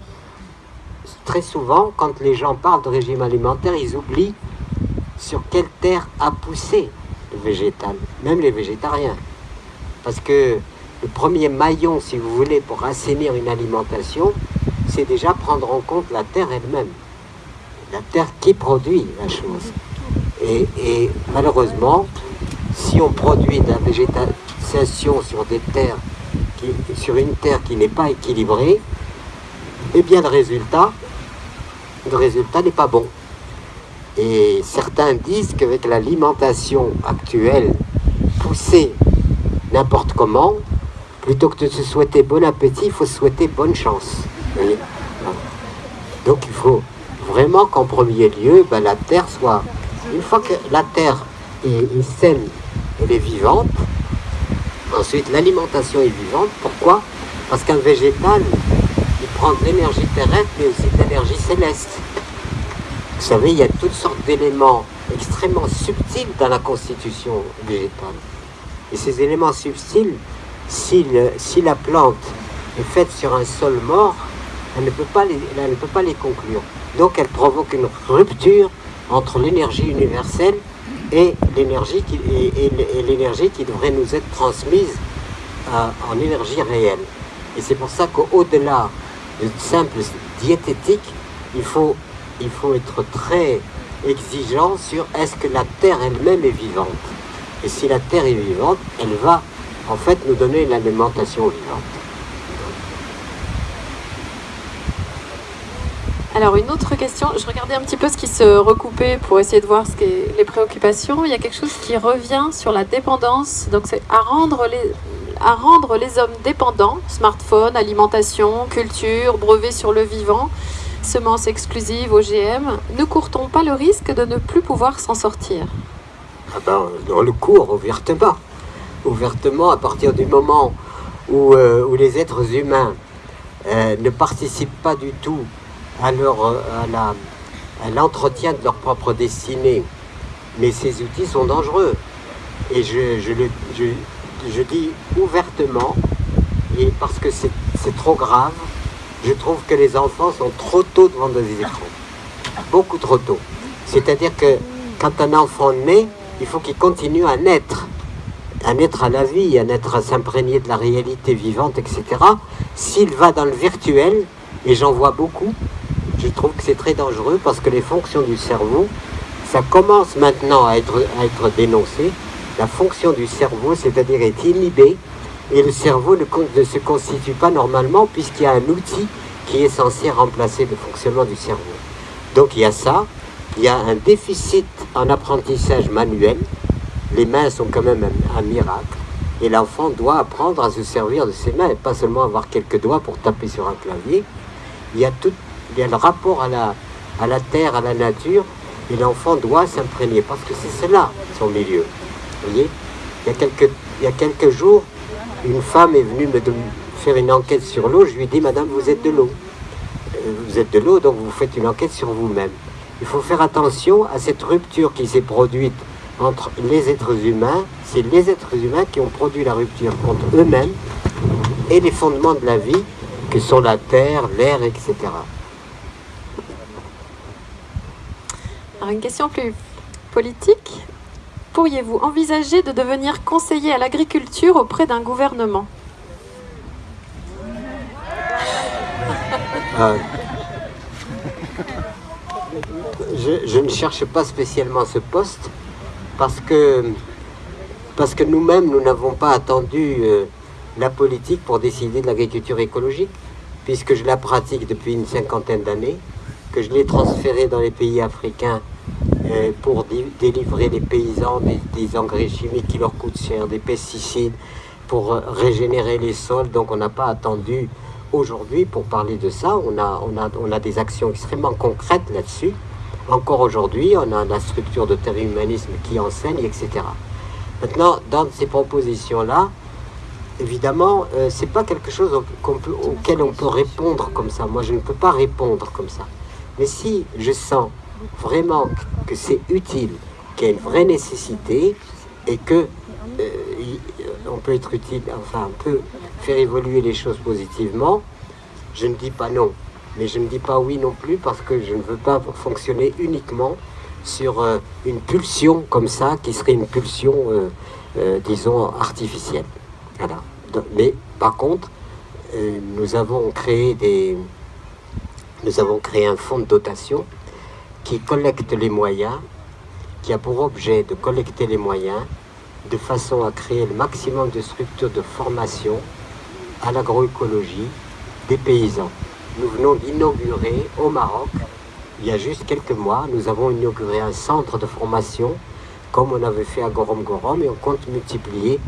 très souvent, quand les gens parlent de régime alimentaire, ils oublient sur quelle terre a poussé le végétal, même les végétariens. Parce que le premier maillon, si vous voulez, pour assainir une alimentation, c'est déjà prendre en compte la terre elle-même. La terre qui produit la chose. Et, malheureusement, si on produit de la végétation sur des terres, sur une terre qui n'est pas équilibrée, eh bien le résultat, le résultat n'est pas bon. Et certains disent qu'avec l'alimentation actuelle, poussée n'importe comment, plutôt que de se souhaiter bon appétit, il faut se souhaiter bonne chance. Donc il faut vraiment qu'en premier lieu, ben, la terre soit... Une fois que la terre est, saine, elle est vivante, ensuite l'alimentation est vivante. Pourquoi? Parce qu'un végétal, il prend de l'énergie terrestre, mais aussi de l'énergie céleste. Vous savez, il y a toutes sortes d'éléments extrêmement subtils dans la constitution végétale. Et ces éléments subtils, si, la plante est faite sur un sol mort, elle ne peut pas les conclure. Donc elle provoque une rupture entre l'énergie universelle et l'énergie qui, devrait nous être transmise euh, en énergie réelle. Et c'est pour ça qu'au-delà de simple diététique, il faut, il faut être très exigeant sur est-ce que la Terre elle-même est vivante. Et si la Terre est vivante, elle va en fait nous donner l'alimentation vivante. Alors une autre question, je regardais un petit peu ce qui se recoupait pour essayer de voir ce les préoccupations. Il y a quelque chose qui revient sur la dépendance, donc c'est à rendre les, à rendre les hommes dépendants, smartphone, alimentation, culture, brevets sur le vivant, semences exclusives, OGM. Ne court-on pas le risque de ne plus pouvoir s'en sortir ah ben, On le court ouvertement. Ouvertement à partir du moment où, euh, où les êtres humains euh, ne participent pas du tout à l'entretien de leur propre destinée. Mais ces outils sont dangereux. Et je, je, le, je, je dis ouvertement, et parce que c'est trop grave, je trouve que les enfants sont trop tôt devant des écrans. Beaucoup trop tôt. C'est-à-dire que quand un enfant naît, il faut qu'il continue à naître, à naître à la vie, à naître à s'imprégner de la réalité vivante, etc. S'il va dans le virtuel, et j'en vois beaucoup, je trouve que c'est très dangereux parce que les fonctions du cerveau, ça commence maintenant à être, à être dénoncé. La fonction du cerveau, c'est-à-dire est inhibée, et le cerveau ne, ne se constitue pas normalement puisqu'il y a un outil qui est censé remplacer le fonctionnement du cerveau. Donc il y a ça, il y a un déficit en apprentissage manuel, les mains sont quand même un, miracle, et l'enfant doit apprendre à se servir de ses mains et pas seulement avoir quelques doigts pour taper sur un clavier. Il y a toute il y a le rapport à la, à la terre, à la nature, et l'enfant doit s'imprégner, parce que c'est cela, son milieu. Vous voyez? Il y, a quelques, il y a quelques jours, une femme est venue me faire une enquête sur l'eau, je lui ai dit, Madame, vous êtes de l'eau. Euh, vous êtes de l'eau, donc vous faites une enquête sur vous-même. Il faut faire attention à cette rupture qui s'est produite entre les êtres humains. C'est les êtres humains qui ont produit la rupture entre eux-mêmes et les fondements de la vie, que sont la terre, l'air, etc. une question plus politique. Pourriez-vous envisager de devenir conseiller à l'agriculture auprès d'un gouvernement? Euh, je, ne cherche pas spécialement ce poste parce que, parce que nous-mêmes, nous n'avons pas attendu euh, la politique pour décider de l'agriculture écologique, puisque je la pratique depuis une cinquantaine d'années, que je l'ai transférée dans les pays africains pour délivrer les paysans des, engrais chimiques qui leur coûtent cher, des pesticides, pour euh, régénérer les sols. Donc on n'a pas attendu aujourd'hui pour parler de ça. On a, on a, on a des actions extrêmement concrètes là-dessus. Encore aujourd'hui, on a la structure de terre humanisme qui enseigne, etc. Maintenant, dans ces propositions-là, évidemment, euh, c'est pas quelque chose auquel on peut répondre comme ça. Moi, je ne peux pas répondre comme ça. Mais si je sens vraiment que c'est utile, qu'il y a une vraie nécessité et que euh, on peut être utile, enfin on peut faire évoluer les choses positivement, je ne dis pas non. Mais je ne dis pas oui non plus parce que je ne veux pas fonctionner uniquement sur euh, une pulsion comme ça, qui serait une pulsion, euh, disons, artificielle. Voilà. Mais par contre, nous avons créé des, nous avons créé un fonds de dotation qui collecte les moyens, qui a pour objet de collecter les moyens de façon à créer le maximum de structures de formation à l'agroécologie des paysans. Nous venons d'inaugurer au Maroc, il y a juste quelques mois, nous avons inauguré un centre de formation comme on avait fait à Gorom Gorom et on compte multiplier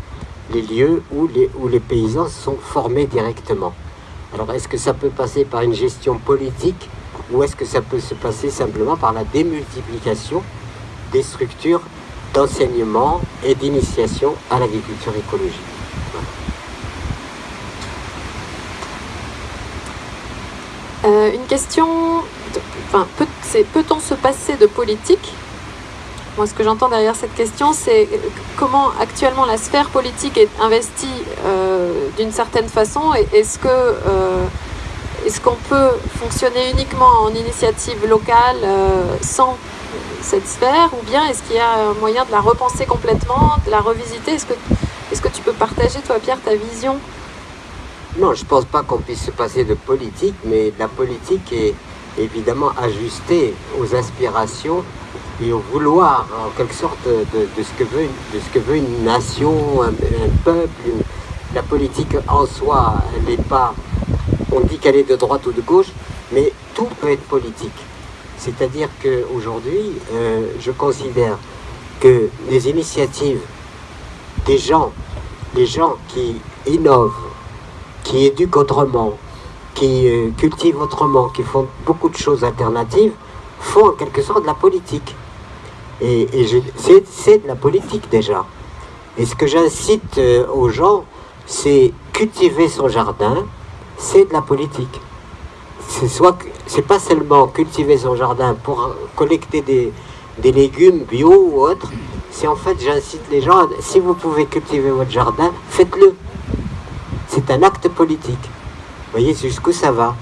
les lieux où les, où les paysans sont formés directement. Alors est-ce que ça peut passer par une gestion politique ou est-ce que ça peut se passer simplement par la démultiplication des structures d'enseignement et d'initiation à l'agriculture écologique euh, Une question, enfin, peut, peut-on se passer de politique? Moi, ce que j'entends derrière cette question, c'est comment actuellement la sphère politique est investie euh, d'une certaine façon. Est-ce que euh, est-ce qu'on peut fonctionner uniquement en initiative locale euh, sans cette sphère, ou bien est-ce qu'il y a un moyen de la repenser complètement, de la revisiter? Est-ce que est-ce que tu peux partager, toi, Pierre, ta vision? Non, je ne pense pas qu'on puisse se passer de politique, mais la politique est évidemment ajustée aux aspirations et au vouloir, en quelque sorte, de, ce, que veut, de ce que veut une nation, un, peuple. la politique en soi, elle n'est pas. On dit qu'elle est de droite ou de gauche, mais tout peut être politique. C'est-à-dire qu'aujourd'hui, euh, je considère que les initiatives des gens, des gens qui innovent, qui éduquent autrement, qui euh, cultivent autrement, qui font beaucoup de choses alternatives, font en quelque sorte de la politique. Et, c'est de la politique déjà. Et ce que j'incite euh, aux gens, c'est cultiver son jardin, c'est de la politique. Soit c'est pas seulement cultiver son jardin pour collecter des, des légumes bio ou autres, c'est en fait j'incite les gens, si vous pouvez cultiver votre jardin, faites-le. C'est un acte politique. Vous voyez jusqu'où ça va.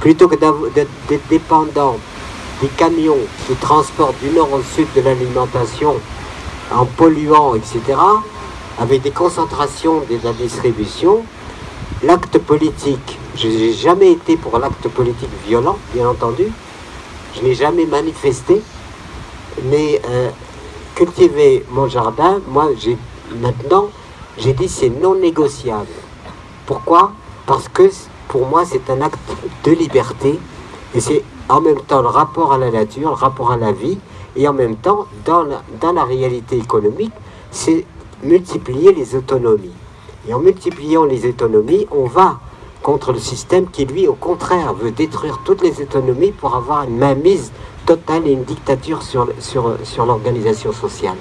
Plutôt que d'être dépendant des camions qui transportent du nord au sud de l'alimentation en polluant, etc., avec des concentrations de la distribution, l'acte politique, je n'ai jamais été pour l'acte politique violent, bien entendu, je n'ai jamais manifesté, mais euh, cultiver mon jardin, moi, maintenant, j'ai dit c'est non négociable. Pourquoi? Parce que pour moi, c'est un acte de liberté. Et c'est en même temps le rapport à la nature, le rapport à la vie, et en même temps, dans la réalité économique, c'est multiplier les autonomies. Et en multipliant les autonomies, on va contre le système qui, lui, au contraire, veut détruire toutes les autonomies pour avoir une mainmise totale et une dictature sur, sur, sur l'organisation sociale.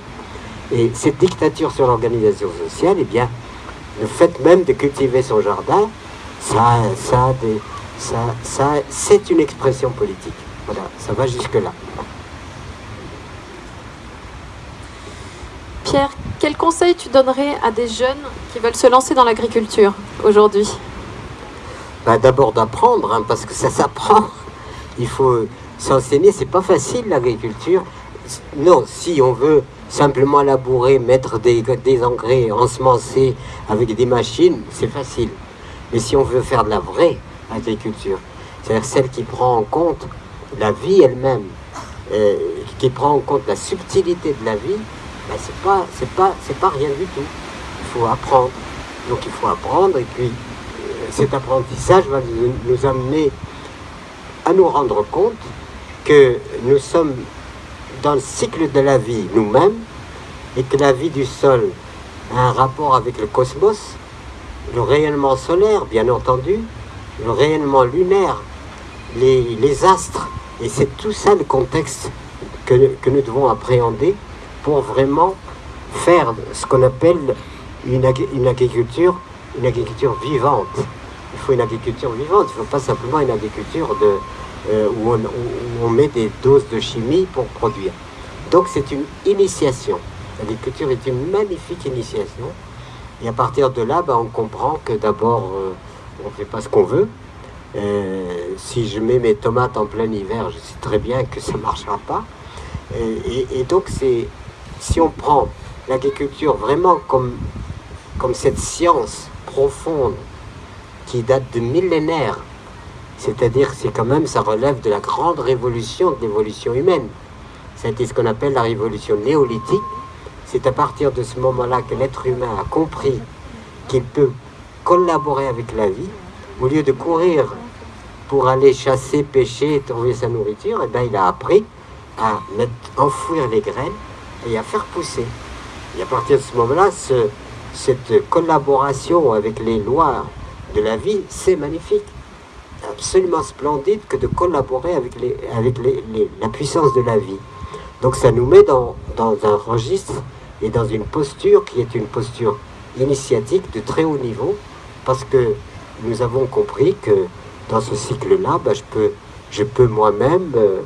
Et cette dictature sur l'organisation sociale, eh bien, le fait même de cultiver son jardin, ça, ça, c'est une expression politique. Voilà, ça va jusque-là. Pierre, quel conseil tu donnerais à des jeunes qui veulent se lancer dans l'agriculture aujourd'hui? Bah, D'abord d'apprendre, hein, parce que ça s'apprend. Il faut s'enseigner, c'est pas facile l'agriculture. Non, si on veut simplement labourer, mettre des, engrais, ensemencer avec des machines, c'est facile. Mais si on veut faire de la vraie agriculture. C'est-à-dire celle qui prend en compte la vie elle-même, euh, qui prend en compte la subtilité de la vie, ben c'est pas, c'est pas, c'est pas rien du tout. Il faut apprendre. Donc il faut apprendre et puis euh, cet apprentissage va nous amener à nous rendre compte que nous sommes dans le cycle de la vie nous-mêmes et que la vie du sol a un rapport avec le cosmos, le rayonnement solaire bien entendu, le rayonnement lunaire, les, astres. Et c'est tout ça le contexte que, nous devons appréhender pour vraiment faire ce qu'on appelle une, agriculture, une agriculture vivante. Il faut une agriculture vivante, il ne faut pas simplement une agriculture de, euh, où, on, met des doses de chimie pour produire. Donc c'est une initiation. L'agriculture est une magnifique initiation. Et à partir de là, ben, on comprend que d'abord, euh, on ne fait pas ce qu'on veut. Euh, si je mets mes tomates en plein hiver, je sais très bien que ça ne marchera pas. Et, donc, c'est si on prend l'agriculture vraiment comme, cette science profonde qui date de millénaires. C'est-à-dire, c'est quand même, ça relève de la grande révolution de l'évolution humaine. C'était ce qu'on appelle la révolution néolithique. C'est à partir de ce moment-là que l'être humain a compris qu'il peut collaborer avec la vie. Au lieu de courir pour aller chasser, pêcher, trouver sa nourriture, et eh bien, il a appris à enfouir les graines et à faire pousser. Et à partir de ce moment-là, cette collaboration avec les lois de la vie, c'est magnifique. Absolument splendide que de collaborer avec, les, avec les, la puissance de la vie. Donc ça nous met dans, dans un registre et dans une posture qui est une posture initiatique de très haut niveau, parce que nous avons compris que dans ce cycle-là, ben, je peux, je peux moi-même, euh,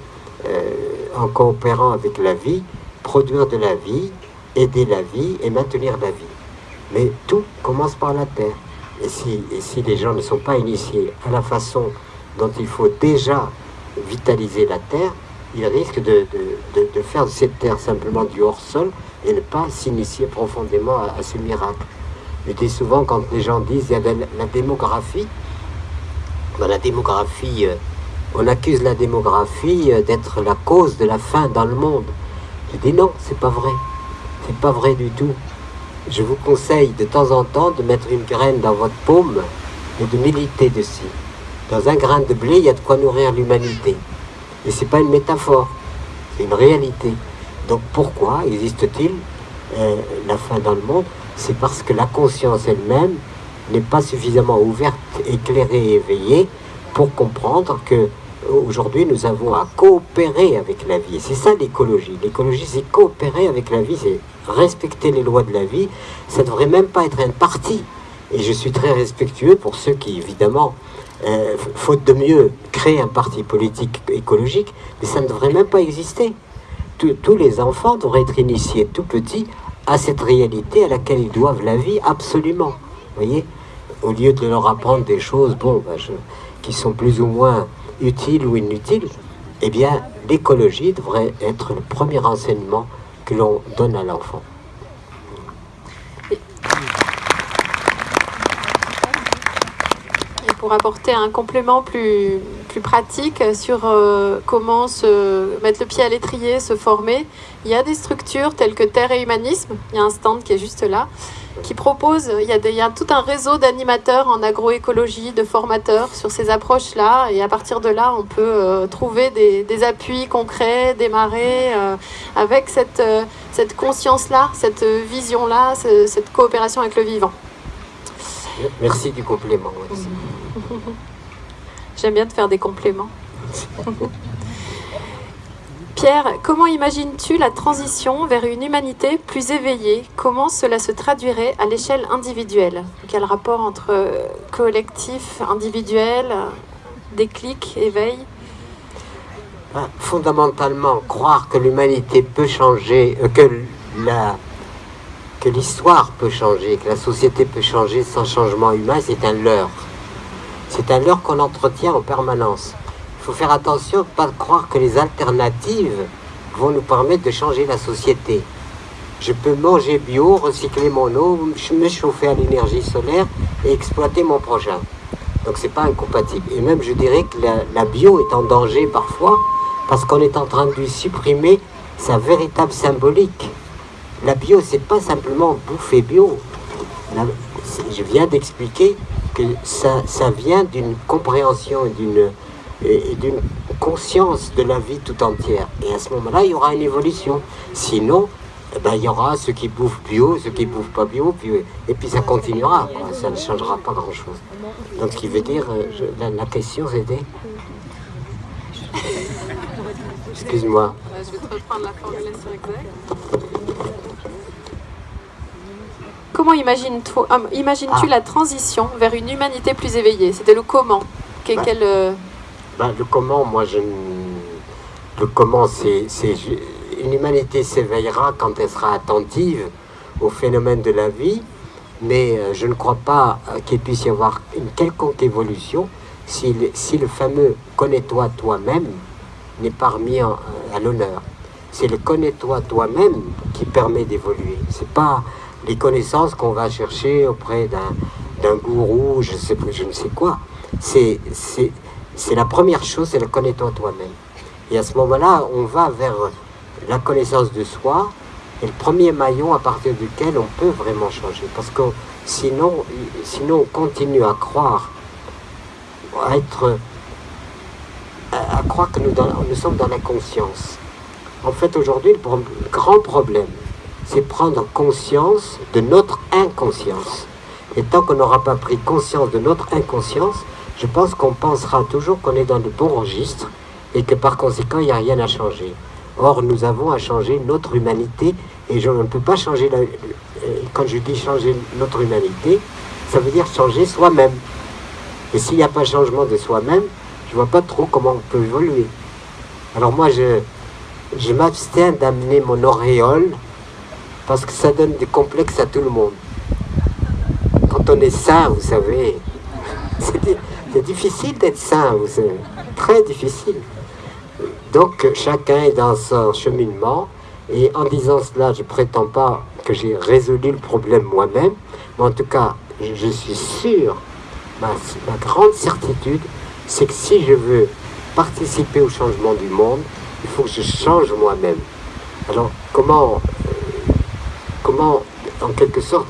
euh, en coopérant avec la vie, produire de la vie, aider la vie et maintenir la vie. Mais tout commence par la terre. Et si, les gens ne sont pas initiés à la façon dont il faut déjà vitaliser la terre, ils risquent de, faire de cette terre simplement du hors-sol et ne pas s'initier profondément à, ce miracle. Je dis souvent quand les gens disent il y a la, démographie, dans la démographie, euh, on accuse la démographie euh, d'être la cause de la faim dans le monde. Je dis non, c'est pas vrai. C'est pas vrai du tout. Je vous conseille de temps en temps de mettre une graine dans votre paume et de militer dessus. Dans un grain de blé, il y a de quoi nourrir l'humanité. Et c'est pas une métaphore, c'est une réalité. Donc pourquoi existe-t-il euh, la faim dans le monde? C'est parce que la conscience elle-même n'est pas suffisamment ouverte, éclairée et éveillée pour comprendre que aujourd'hui nous avons à coopérer avec la vie. C'est ça l'écologie. L'écologie c'est coopérer avec la vie, c'est respecter les lois de la vie. Ça ne devrait même pas être un parti. Et je suis très respectueux pour ceux qui évidemment euh, faute de mieux, créer un parti politique écologique, mais ça ne devrait même pas exister. tous les enfants devraient être initiés tout petits à cette réalité à laquelle ils doivent la vie absolument. voyez Au lieu de leur apprendre des choses bon, ben, qui sont plus ou moins utiles ou inutiles, eh bien, l'écologie devrait être le premier enseignement que l'on donne à l'enfant. pour apporter un complément plus, plus pratique sur euh, comment se mettre le pied à l'étrier, se former. Il y a des structures telles que Terre et Humanisme, il y a un stand qui est juste là, qui propose, il y a, il y a tout un réseau d'animateurs en agroécologie, de formateurs sur ces approches-là, et à partir de là, on peut euh, trouver des, des, appuis concrets, démarrer euh, avec cette, cette conscience-là, cette vision-là, cette coopération avec le vivant. Merci du complément. [LAUGHS] J'aime bien te faire des compléments. [LAUGHS] Pierre, comment imagines-tu la transition vers une humanité plus éveillée? Comment cela se traduirait à l'échelle individuelle? Quel rapport entre collectif, individuel, déclic, éveil? Ah, Fondamentalement, croire que l'humanité peut changer, euh, que que l'histoire peut changer, que la société peut changer sans changement humain, c'est un leurre. C'est un leurre qu'on entretient en permanence. Il faut faire attention de ne pas croire que les alternatives vont nous permettre de changer la société. Je peux manger bio, recycler mon eau, me chauffer à l'énergie solaire et exploiter mon prochain. Donc c'est pas incompatible. Et même je dirais que la, bio est en danger parfois parce qu'on est en train de lui supprimer sa véritable symbolique. La bio, c'est pas simplement bouffer bio. je viens d'expliquer que ça, ça vient d'une compréhension et d'une conscience de la vie tout entière. Et à ce moment-là, il y aura une évolution. Sinon, eh ben, il y aura ceux qui bouffent bio, ceux qui bouffent pas bio, puis, et puis ça continuera. Ça ne changera pas grand-chose. Donc, ce qui veut dire, euh, la, la, question c'était... [LAUGHS] Excuse-moi. Je vais te reprendre la formulation exacte. Comment imagines-tu imagines ah. la transition vers une humanité plus éveillée? C'était le comment? Bah. Euh, le comment, moi, je le comment, c'est une humanité s'éveillera quand elle sera attentive au phénomène de la vie, mais euh, je ne crois pas euh, qu'il puisse y avoir une quelconque évolution si le, si le fameux connais-toi toi-même n'est pas remis à l'honneur. C'est le connais-toi toi-même qui permet d'évoluer. C'est pas les connaissances qu'on va chercher auprès d'un gourou, je, sais, je ne sais quoi. C'est la première chose, c'est le connais-toi toi-même. Et à ce moment-là, on va vers la connaissance de soi, et le premier maillon à partir duquel on peut vraiment changer. Parce que sinon, sinon on continue à croire, à être, à, croire que nous sommes dans la conscience. En fait, aujourd'hui, le grand problème, c'est prendre conscience de notre inconscience. Et tant qu'on n'aura pas pris conscience de notre inconscience, je pense qu'on pensera toujours qu'on est dans le bon registre et que par conséquent, il n'y a rien à changer. Or, nous avons à changer notre humanité et je ne peux pas changer, la, quand je dis changer notre humanité, ça veut dire changer soi-même. Et s'il n'y a pas changement de soi-même, je vois pas trop comment on peut évoluer. Alors moi, je, je m'abstiens d'amener mon auréole parce que ça donne des complexes à tout le monde. Quand on est sain, vous savez, [LAUGHS] c'est difficile d'être sain, vous savez, très difficile. Donc chacun est dans son cheminement, et en disant cela, je ne prétends pas que j'ai résolu le problème moi-même, mais en tout cas, je suis sûr, ma, grande certitude, c'est que si je veux participer au changement du monde, il faut que je change moi-même. Alors, comment comment, en quelque sorte,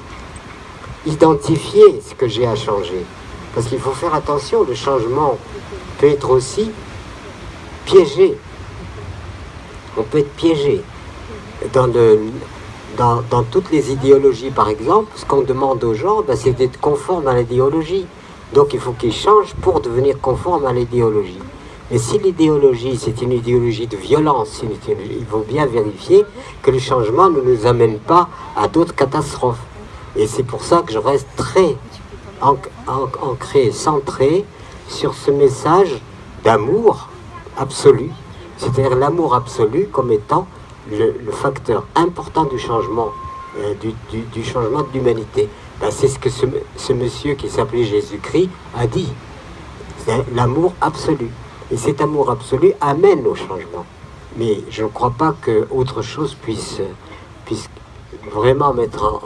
identifier ce que j'ai à changer? Parce qu'il faut faire attention, le changement peut être aussi piégé. On peut être piégé. Dans, toutes les idéologies, par exemple, ce qu'on demande aux gens, ben, c'est d'être conforme à l'idéologie. Donc il faut qu'ils changent pour devenir conforme à l'idéologie. Mais si l'idéologie, c'est une idéologie de violence, il faut bien vérifier que le changement ne nous amène pas à d'autres catastrophes. Et c'est pour ça que je reste très ancré, centré sur ce message d'amour absolu, c'est-à-dire l'amour absolu comme étant le, facteur important du changement, euh, du, changement de l'humanité. Ben, c'est ce que ce, monsieur qui s'appelait Jésus-Christ a dit. L'amour absolu. Et cet amour absolu amène au changement. Mais je ne crois pas qu'autre chose puisse vraiment mettre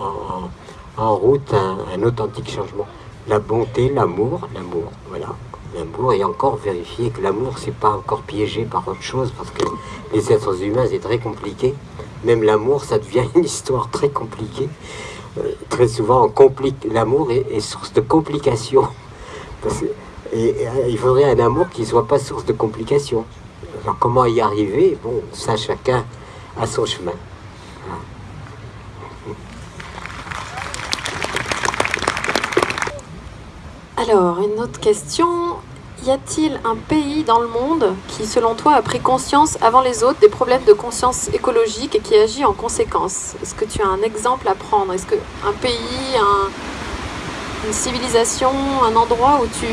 en, route un, authentique changement. La bonté, l'amour, l'amour, voilà. L'amour, et encore vérifier que l'amour, c'est pas encore piégé par autre chose, parce que les êtres humains, c'est très compliqué. Même l'amour, ça devient une histoire très compliquée. Euh, très souvent, complique. L'amour est, source de complications. Et, il faudrait un amour qui ne soit pas source de complications. Alors comment y arriver? Bon, ça chacun a son chemin. Alors, une autre question. Y a-t-il un pays dans le monde qui, selon toi, a pris conscience avant les autres des problèmes de conscience écologique et qui agit en conséquence? Est-ce que tu as un exemple à prendre? Est-ce qu'un pays, un, une civilisation, un endroit où tu,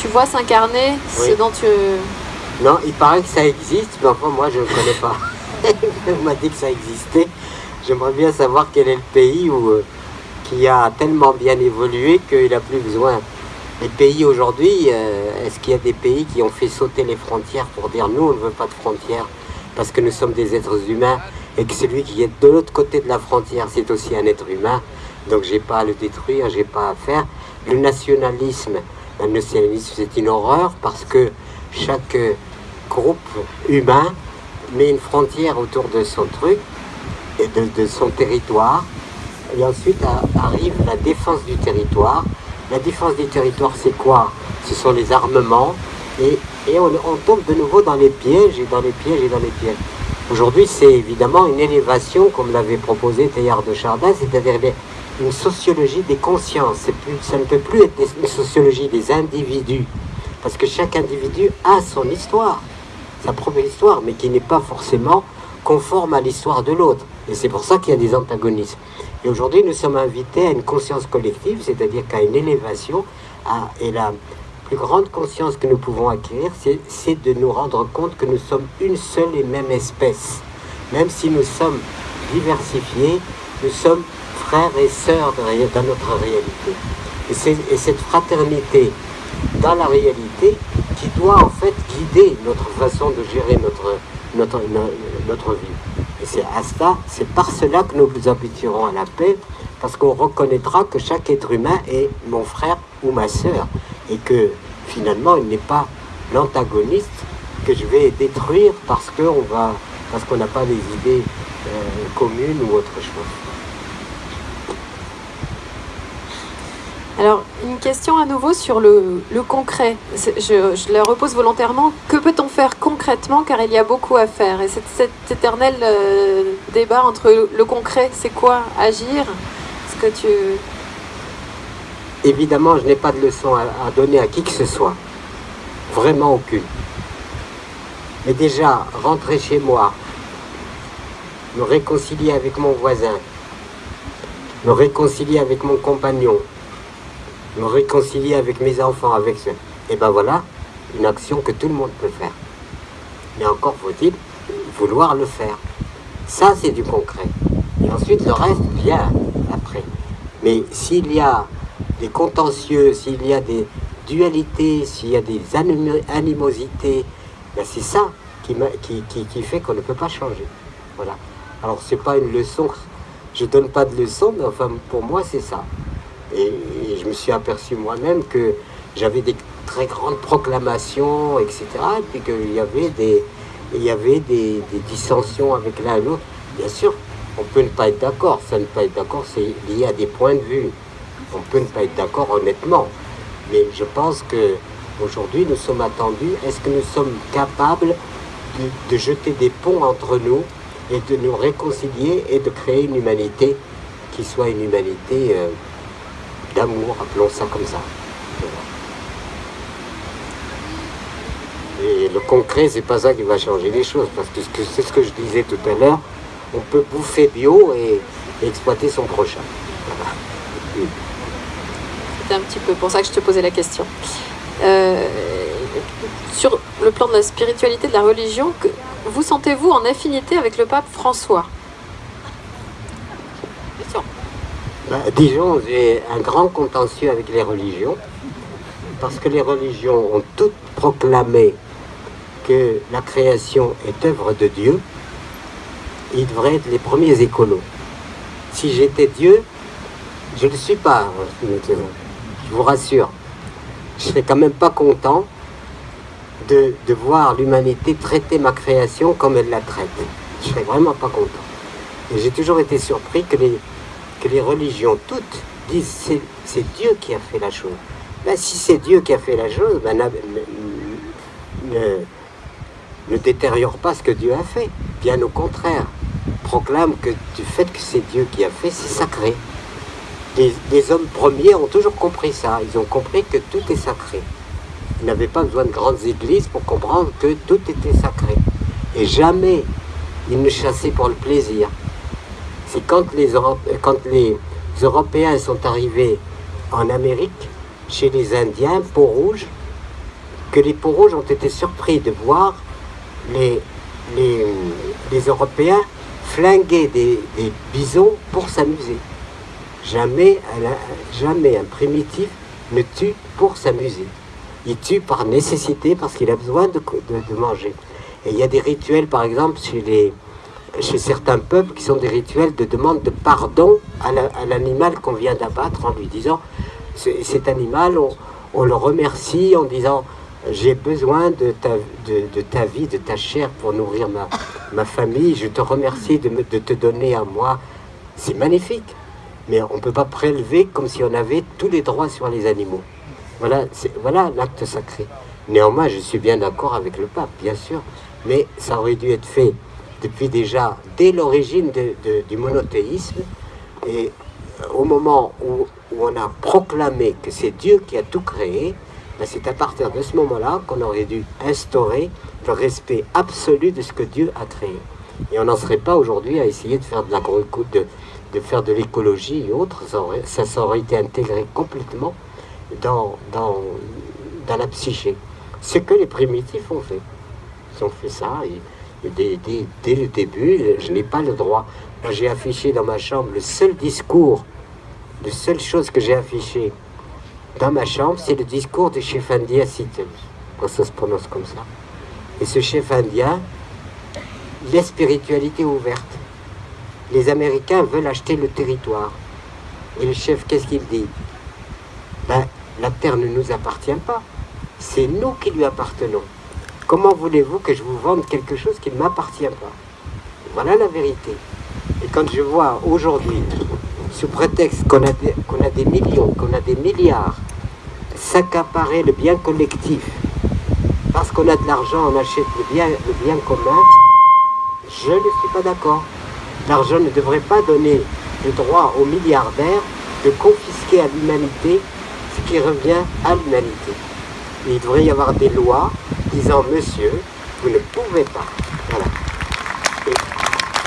tu vois s'incarner ce dont tu... Non, il paraît que ça existe, mais enfin moi je ne connais pas. [LAUGHS] [LAUGHS] On m'a dit que ça existait. J'aimerais bien savoir quel est le pays où, euh, qui a tellement bien évolué qu'il n'a plus besoin. Les pays aujourd'hui, euh, est-ce qu'il y a des pays qui ont fait sauter les frontières pour dire nous on ne veut pas de frontières parce que nous sommes des êtres humains et que celui qui est de l'autre côté de la frontière c'est aussi un être humain? Donc j'ai pas à le détruire, j'ai pas à faire. Le nationalisme, le nationalisme c'est une horreur parce que chaque groupe humain met une frontière autour de son truc, et de, son territoire, et ensuite arrive la défense du territoire. La défense du territoire c'est quoi? Ce sont les armements, et, et on, tombe de nouveau dans les pièges, et dans les pièges, et dans les pièges. Aujourd'hui, c'est évidemment une élévation, comme l'avait proposé Teilhard de Chardin, c'est-à-dire une sociologie des consciences. Plus, ça ne peut plus être une sociologie des individus, parce que chaque individu a son histoire, sa propre histoire, mais qui n'est pas forcément conforme à l'histoire de l'autre. Et c'est pour ça qu'il y a des antagonismes. Et aujourd'hui, nous sommes invités à une conscience collective, c'est-à-dire qu'à une élévation, à, et la plus grande conscience que nous pouvons acquérir, c'est de nous rendre compte que nous sommes une seule et même espèce. Même si nous sommes diversifiés, nous sommes frères et sœurs dans notre réalité. Et, cette fraternité dans la réalité qui doit en fait guider notre façon de gérer notre, notre, notre vie. C'est à c'est par cela que nous nous habituerons à la paix, parce qu'on reconnaîtra que chaque être humain est mon frère ou ma sœur, et que finalement il n'est pas l'antagoniste que je vais détruire parce qu'on va parce qu'on n'a pas des idées euh, communes ou autre chose. Alors, une question à nouveau sur le, concret. Je, la repose volontairement. Que peut-on faire concrètement Car il y a beaucoup à faire? Et cet, éternel euh, débat entre le, concret, c'est quoi? Agir? Ce que tu... Évidemment, je n'ai pas de leçon à donner à qui que ce soit. Vraiment aucune. Mais déjà, rentrer chez moi, me réconcilier avec mon voisin, me réconcilier avec mon compagnon, me réconcilier avec mes enfants, avec ce... Et ben voilà, une action que tout le monde peut faire. Mais encore faut-il vouloir le faire. Ça, c'est du concret. Et ensuite, le reste vient après. Mais s'il y a des contentieux, s'il y a des dualités, s'il y a des animosités, ben c'est ça qui, fait qu'on ne peut pas changer. Voilà. Alors, c'est pas une leçon, je donne pas de leçon, mais enfin, pour moi, c'est ça. Et, je me suis aperçu moi-même que j'avais des très grandes proclamations, etc. Et puis qu'il y avait des, il y avait des, dissensions avec l'un et l'autre. Bien sûr, on peut ne pas être d'accord. Ça ne pas être d'accord, c'est lié à des points de vue. On peut ne pas être d'accord honnêtement. Mais je pense que aujourd'hui, nous sommes attendus. Est-ce que nous sommes capables de, jeter des ponts entre nous et de nous réconcilier et de créer une humanité qui soit une humanité euh, d'amour, appelons ça comme ça. Et le concret, c'est pas ça qui va changer les choses, parce que c'est ce que je disais tout à l'heure, on peut bouffer bio et, exploiter son prochain. C'est un petit peu pour ça que je te posais la question. Euh, sur le plan de la spiritualité, de la religion, vous sentez-vous en affinité avec le pape François? Bah, disons, j'ai un grand contentieux avec les religions, parce que les religions ont toutes proclamé que la création est œuvre de Dieu, ils devraient être les premiers écolos. Si j'étais Dieu, je ne le suis pas, je vous rassure. Je serais quand même pas content de, de voir l'humanité traiter ma création comme elle la traite. Je serais vraiment pas content. Et j'ai toujours été surpris que les, que les religions toutes disent c'est Dieu qui a fait la chose. Ben, si c'est Dieu qui a fait la chose, ben, ne, détériore pas ce que Dieu a fait. Bien au contraire, proclame que du fait que c'est Dieu qui a fait, c'est sacré. Les, hommes premiers ont toujours compris ça. Ils ont compris que tout est sacré. Ils n'avaient pas besoin de grandes églises pour comprendre que tout était sacré. Et jamais ils ne chassaient pour le plaisir c'est quand les, Européens sont arrivés en Amérique, chez les Indiens, peau rouge, que les peaux rouges ont été surpris de voir les, Européens flinguer des, bisons pour s'amuser. Jamais, un primitif ne tue pour s'amuser. Il tue par nécessité parce qu'il a besoin de manger. Et il y a des rituels, par exemple, chez les, chez certains peuples qui sont des rituels de demande de pardon à l'animal qu'on vient d'abattre en lui disant cet animal, on, le remercie en disant j'ai besoin de ta, vie, de ta chair pour nourrir ma, famille, je te remercie de, te donner à moi. C'est magnifique, mais on ne peut pas prélever comme si on avait tous les droits sur les animaux. Voilà l'acte sacré. Néanmoins, je suis bien d'accord avec le pape, bien sûr, mais ça aurait dû être fait depuis déjà, dès l'origine du monothéisme, et au moment où, on a proclamé que c'est Dieu qui a tout créé, ben, c'est à partir de ce moment-là qu'on aurait dû instaurer le respect absolu de ce que Dieu a créé. Et on n'en serait pas aujourd'hui à essayer de faire de de, de faire de l'écologie et autres, ça aurait, été intégré complètement dans, dans, dans la psyché. Ce que les primitifs ont fait. Ils ont fait ça, et dès, le début, je n'ai pas le droit. J'ai affiché dans ma chambre le seul discours, la seule chose que j'ai affiché dans ma chambre, c'est le discours du chef indien Sittel, quand ça se prononce comme ça. Et ce chef indien, la spiritualité ouverte. Les Américains veulent acheter le territoire. Et le chef, qu'est-ce qu'il dit? Ben, La terre ne nous appartient pas. C'est nous qui lui appartenons. Comment voulez-vous que je vous vende quelque chose qui ne m'appartient pas? Voilà la vérité. Et quand je vois aujourd'hui, sous prétexte qu'on a, des millions, qu'on a des milliards, s'accaparer le bien collectif, parce qu'on a de l'argent, on achète le bien, le bien commun, je ne suis pas d'accord. L'argent ne devrait pas donner le droit aux milliardaires de confisquer à l'humanité ce qui revient à l'humanité. Il devrait y avoir des lois disant, monsieur, vous ne pouvez pas. Voilà.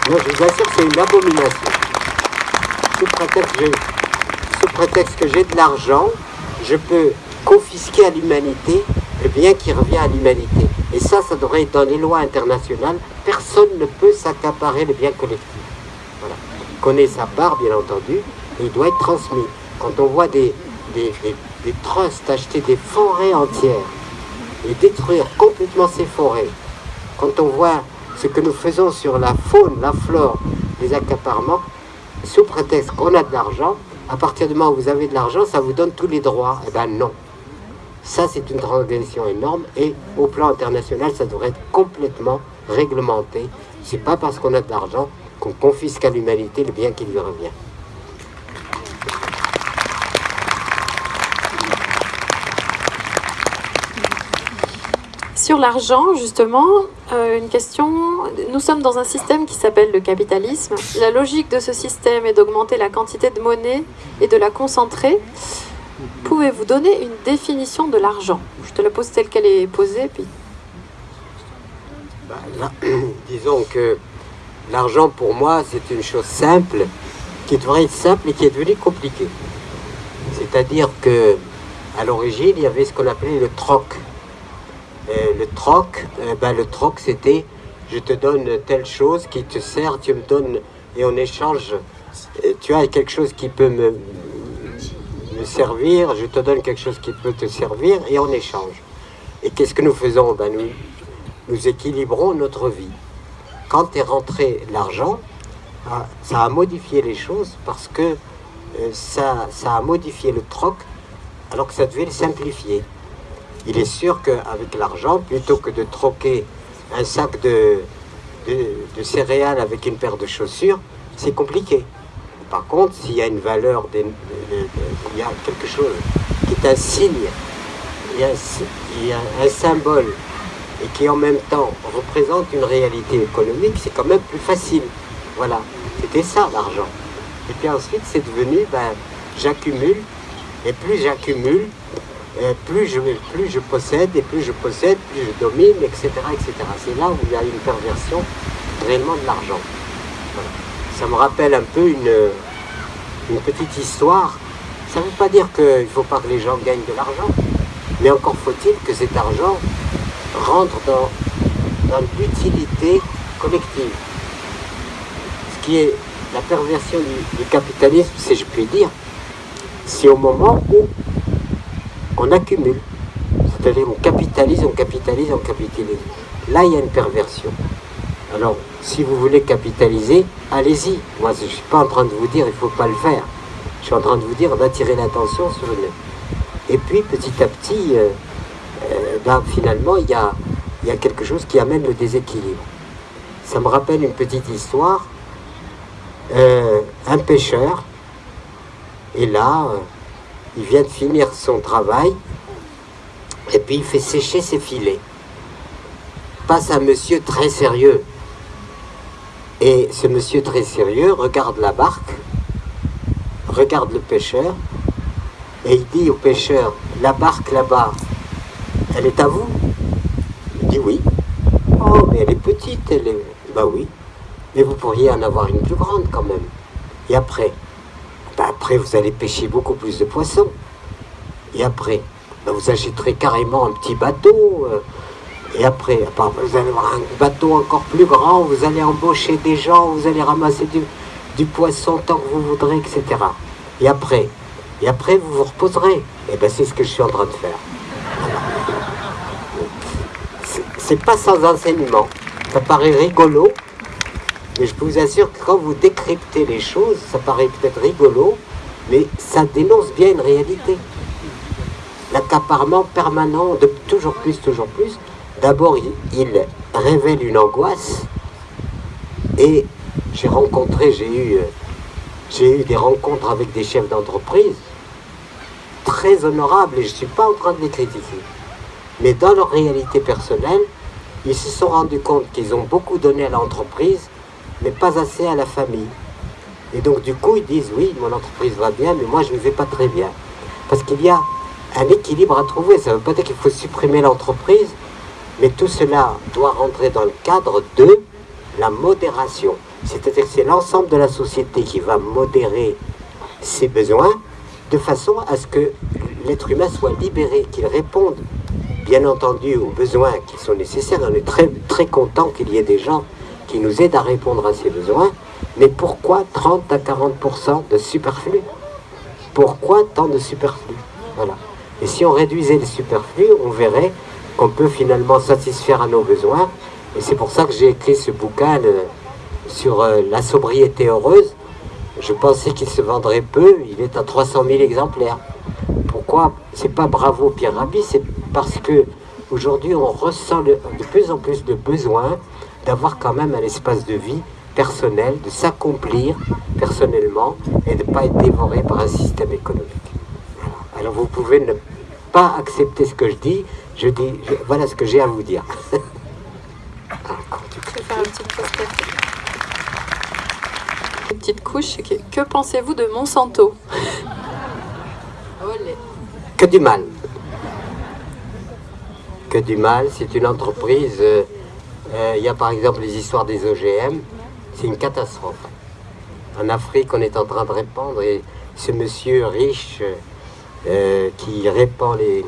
moi, je vous assure, c'est une abomination. Sous prétexte, que j'ai de l'argent, je peux confisquer à l'humanité le bien qui revient à l'humanité. Et ça, ça devrait être dans les lois internationales. Personne ne peut s'accaparer le bien collectif. Voilà. Il connaît sa part, bien entendu, il doit être transmis. Quand on voit des, des, des, trusts acheter des forêts entières et détruire complètement ces forêts, quand on voit ce que nous faisons sur la faune, la flore, les accaparements, sous prétexte qu'on a de l'argent, à partir du moment où vous avez de l'argent, ça vous donne tous les droits. Eh bien non. Ça, c'est une transgression énorme et au plan international, ça devrait être complètement réglementé. C'est pas parce qu'on a de l'argent qu'on confisque à l'humanité le bien qui lui revient. Sur l'argent, justement, euh, une question. Nous sommes dans un système qui s'appelle le capitalisme. La logique de ce système est d'augmenter la quantité de monnaie et de la concentrer. Pouvez-vous donner une définition de l'argent? Je te la pose telle qu'elle est posée, puis. Bah, [CLEARS THROAT] disons que l'argent pour moi c'est une chose simple, qui devrait être simple et qui est devenue compliquée. C'est-à-dire que à l'origine il y avait ce qu'on appelait le troc. Le troc, euh, ben, le troc c'était je te donne telle chose qui te sert, tu me donnes et en échange euh, tu as quelque chose qui peut me, servir, je te donne quelque chose qui peut te servir et en échange. Et qu'est-ce que nous faisons? Ben nous, équilibrons notre vie. Quand est rentré l'argent, ah, ça a modifié les choses parce que euh, ça, ça a modifié le troc alors que ça devait le simplifier. Il est sûr qu'avec l'argent, plutôt que de troquer un sac de, céréales avec une paire de chaussures, c'est compliqué. Par contre, s'il y a une valeur, il y a quelque chose qui est un signe, il y a, un symbole, et qui en même temps représente une réalité économique, c'est quand même plus facile. Voilà, c'était ça l'argent. Et puis ensuite, c'est devenu, ben, j'accumule, et plus j'accumule, plus je, plus je possède, et plus je possède, plus je domine, etc. etc. C'est là où il y a une perversion réellement de l'argent. Ça me rappelle un peu une, petite histoire. Ça ne veut pas dire qu'il ne faut pas que les gens gagnent de l'argent, mais encore faut-il que cet argent rentre dans, dans l'utilité collective. Ce qui est la perversion du, capitalisme, si je puis dire, c'est au moment où on accumule. C'est-à-dire on capitalise, on capitalise, on capitalise. Là, il y a une perversion. Alors, si vous voulez capitaliser, allez-y. Moi, je ne suis pas en train de vous dire il ne faut pas le faire. Je suis en train de vous dire d'attirer l'attention sur une... Et puis, petit à petit, euh, euh, ben, finalement, il y a, y a quelque chose qui amène le déséquilibre. Ça me rappelle une petite histoire. Euh, un pêcheur, et là, il vient de finir son travail, et puis il fait sécher ses filets. Passe un monsieur très sérieux, et ce monsieur très sérieux regarde la barque, regarde le pêcheur, et il dit au pêcheur, la barque là-bas, elle est à vous? Il dit oui. Oh, mais elle est petite, elle est... Bah oui, mais vous pourriez en avoir une plus grande quand même. Et après Après, vous allez pêcher beaucoup plus de poissons. Et après, bah vous achèterez carrément un petit bateau, euh, et après, vous allez avoir un bateau encore plus grand, vous allez embaucher des gens, vous allez ramasser du, poisson tant que vous voudrez, etc. Et après, et après vous vous reposerez. Et eh bien c'est ce que je suis en train de faire. C'est pas sans enseignement. Ça paraît rigolo, mais je vous assure que quand vous décryptez les choses, ça paraît peut-être rigolo, mais ça dénonce bien une réalité. L'accaparement permanent de toujours plus, toujours plus, d'abord il, révèle une angoisse et j'ai rencontré, j'ai eu, j'ai eu des rencontres avec des chefs d'entreprise très honorables et je ne suis pas en train de les critiquer. Mais dans leur réalité personnelle, ils se sont rendus compte qu'ils ont beaucoup donné à l'entreprise, mais pas assez à la famille. Et donc du coup, ils disent, oui, mon entreprise va bien, mais moi, je ne vais pas très bien. Parce qu'il y a un équilibre à trouver. Ça ne veut pas dire qu'il faut supprimer l'entreprise, mais tout cela doit rentrer dans le cadre de la modération. C'est-à-dire que c'est l'ensemble de la société qui va modérer ses besoins de façon à ce que l'être humain soit libéré, qu'il réponde bien entendu aux besoins qui sont nécessaires. On est très, très content qu'il y ait des gens qui nous aident à répondre à ces besoins. Mais pourquoi 30 à 40% de superflu? Pourquoi tant de superflu? Voilà. Et si on réduisait le superflu, on verrait qu'on peut finalement satisfaire à nos besoins. Et c'est pour ça que j'ai écrit ce bouquin euh, sur euh, la sobriété heureuse. Je pensais qu'il se vendrait peu, il est à 300 000 exemplaires. Pourquoi? C'est pas bravo Pierre Rabhi, c'est parce que aujourd'hui on ressent de plus en plus de besoin d'avoir quand même un espace de vie personnel, de s'accomplir personnellement et de ne pas être dévoré par un système économique. Alors vous pouvez ne pas accepter ce que je dis, je dis, voilà ce que j'ai à vous dire. [LAUGHS] Une petite couche, que pensez-vous de Monsanto? [LAUGHS] Que du mal. Que du mal, c'est une entreprise... Euh, euh, il y a par exemple les histoires des OGM, c'est une catastrophe. En Afrique, on est en train de répandre et ce monsieur riche euh, qui répand les,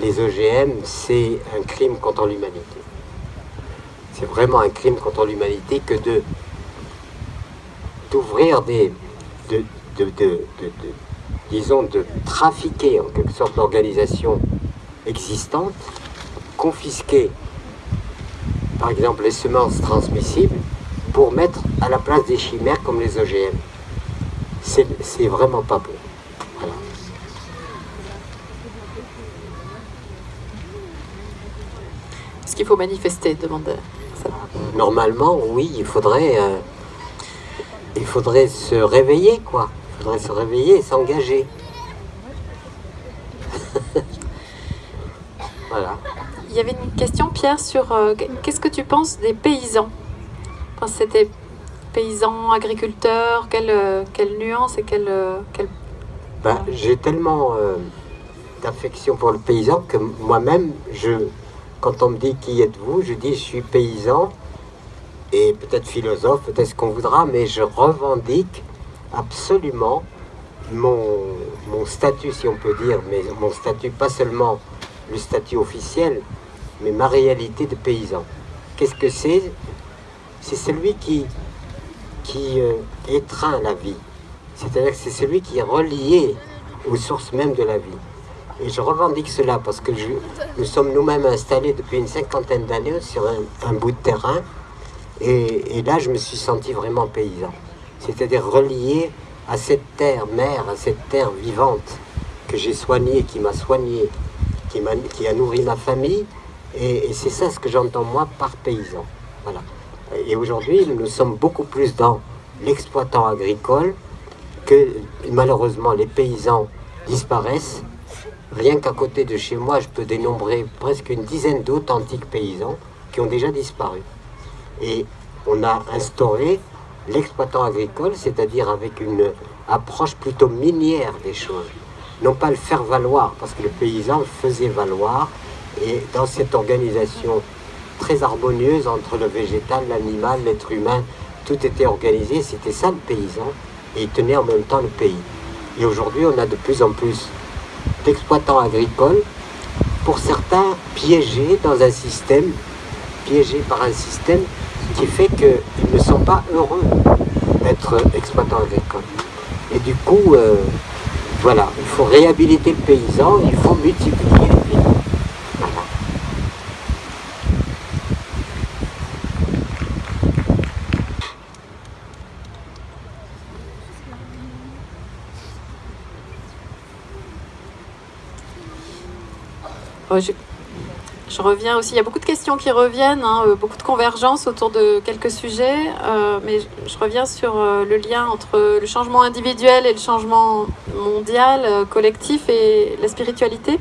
les OGM, c'est un crime contre l'humanité. C'est vraiment un crime contre l'humanité que de d'ouvrir des, de, disons, de trafiquer en quelque sorte l'organisation existante, confisquer par exemple les semences transmissibles, pour mettre à la place des chimères comme les OGM. C'est vraiment pas bon. Est-ce qu'il faut manifester demande Normalement, oui, il faudrait, euh, il faudrait se réveiller, quoi. Il faudrait se réveiller et s'engager. [LAUGHS] voilà. Il y avait une question, Pierre, sur euh, qu'est-ce que tu penses des paysans? C'était paysans, agriculteurs, quelle, euh, quelle nuance et quelle... Euh, ben, j'ai tellement d'affection pour le paysan que moi-même, je, quand on me dit qui êtes-vous, je dis je suis paysan et peut-être philosophe, peut-être ce qu'on voudra, mais je revendique absolument mon, mon statut, si on peut dire, mais mon statut, pas seulement le statut officiel, mais ma réalité de paysan. Qu'est-ce que c'est C'est celui qui, euh, étreint la vie. C'est-à-dire que c'est celui qui est relié aux sources même de la vie. Et je revendique cela parce que nous sommes nous-mêmes installés depuis une cinquantaine d'années sur un, bout de terrain. Et, et, là, je me suis senti vraiment paysan. C'est-à-dire relié à cette terre mère, à cette terre vivante que j'ai soignée, qui m'a soigné, qui, qui a nourri ma famille, et, c'est ça ce que j'entends moi par paysan. Voilà. Et aujourd'hui, nous sommes beaucoup plus dans l'exploitant agricole que malheureusement les paysans disparaissent. Rien qu'à côté de chez moi, je peux dénombrer presque une dizaine d'authentiques paysans qui ont déjà disparu. Et on a instauré l'exploitant agricole, c'est-à-dire avec une approche plutôt minière des choses. Non pas le faire valoir, parce que le paysan faisait valoir et dans cette organisation très harmonieuse entre le végétal, l'animal, l'être humain, tout était organisé, c'était ça le paysan, et il tenait en même temps le pays. Et aujourd'hui, on a de plus en plus d'exploitants agricoles, pour certains piégés dans un système, piégés par un système qui fait qu'ils ne sont pas heureux d'être exploitants agricoles. Et du coup, euh, voilà, il faut réhabiliter le paysan, il faut multiplier je, reviens aussi, il y a beaucoup de questions qui reviennent, hein, beaucoup de convergences autour de quelques sujets, mais je, reviens sur le lien entre le changement individuel et le changement mondial, collectif et la spiritualité.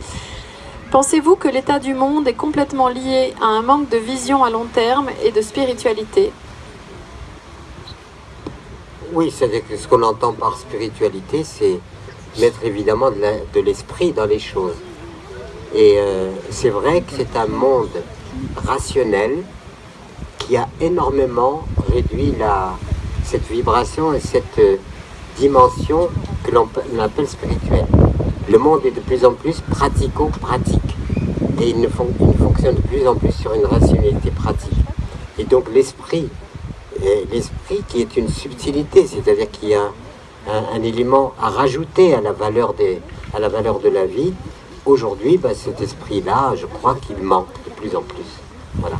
Pensez-vous que l'état du monde est complètement lié à un manque de vision à long terme et de spiritualité? Oui, c'est-à-dire que ce qu'on entend par spiritualité, c'est mettre évidemment de l'esprit dans les choses. Et euh, c'est vrai que c'est un monde rationnel qui a énormément réduit cette vibration et cette euh, dimension que l'on appelle spirituelle le monde est de plus en plus pratico-pratique. Et il, ne fonctionne de plus en plus sur une rationalité pratique. Et donc l'esprit, euh, l'esprit qui est une subtilité, c'est-à-dire qu'il y a un, élément à rajouter à la valeur, à la, valeur de la vie, aujourd'hui, bah, cet esprit-là, je crois qu'il manque de plus en plus. Voilà.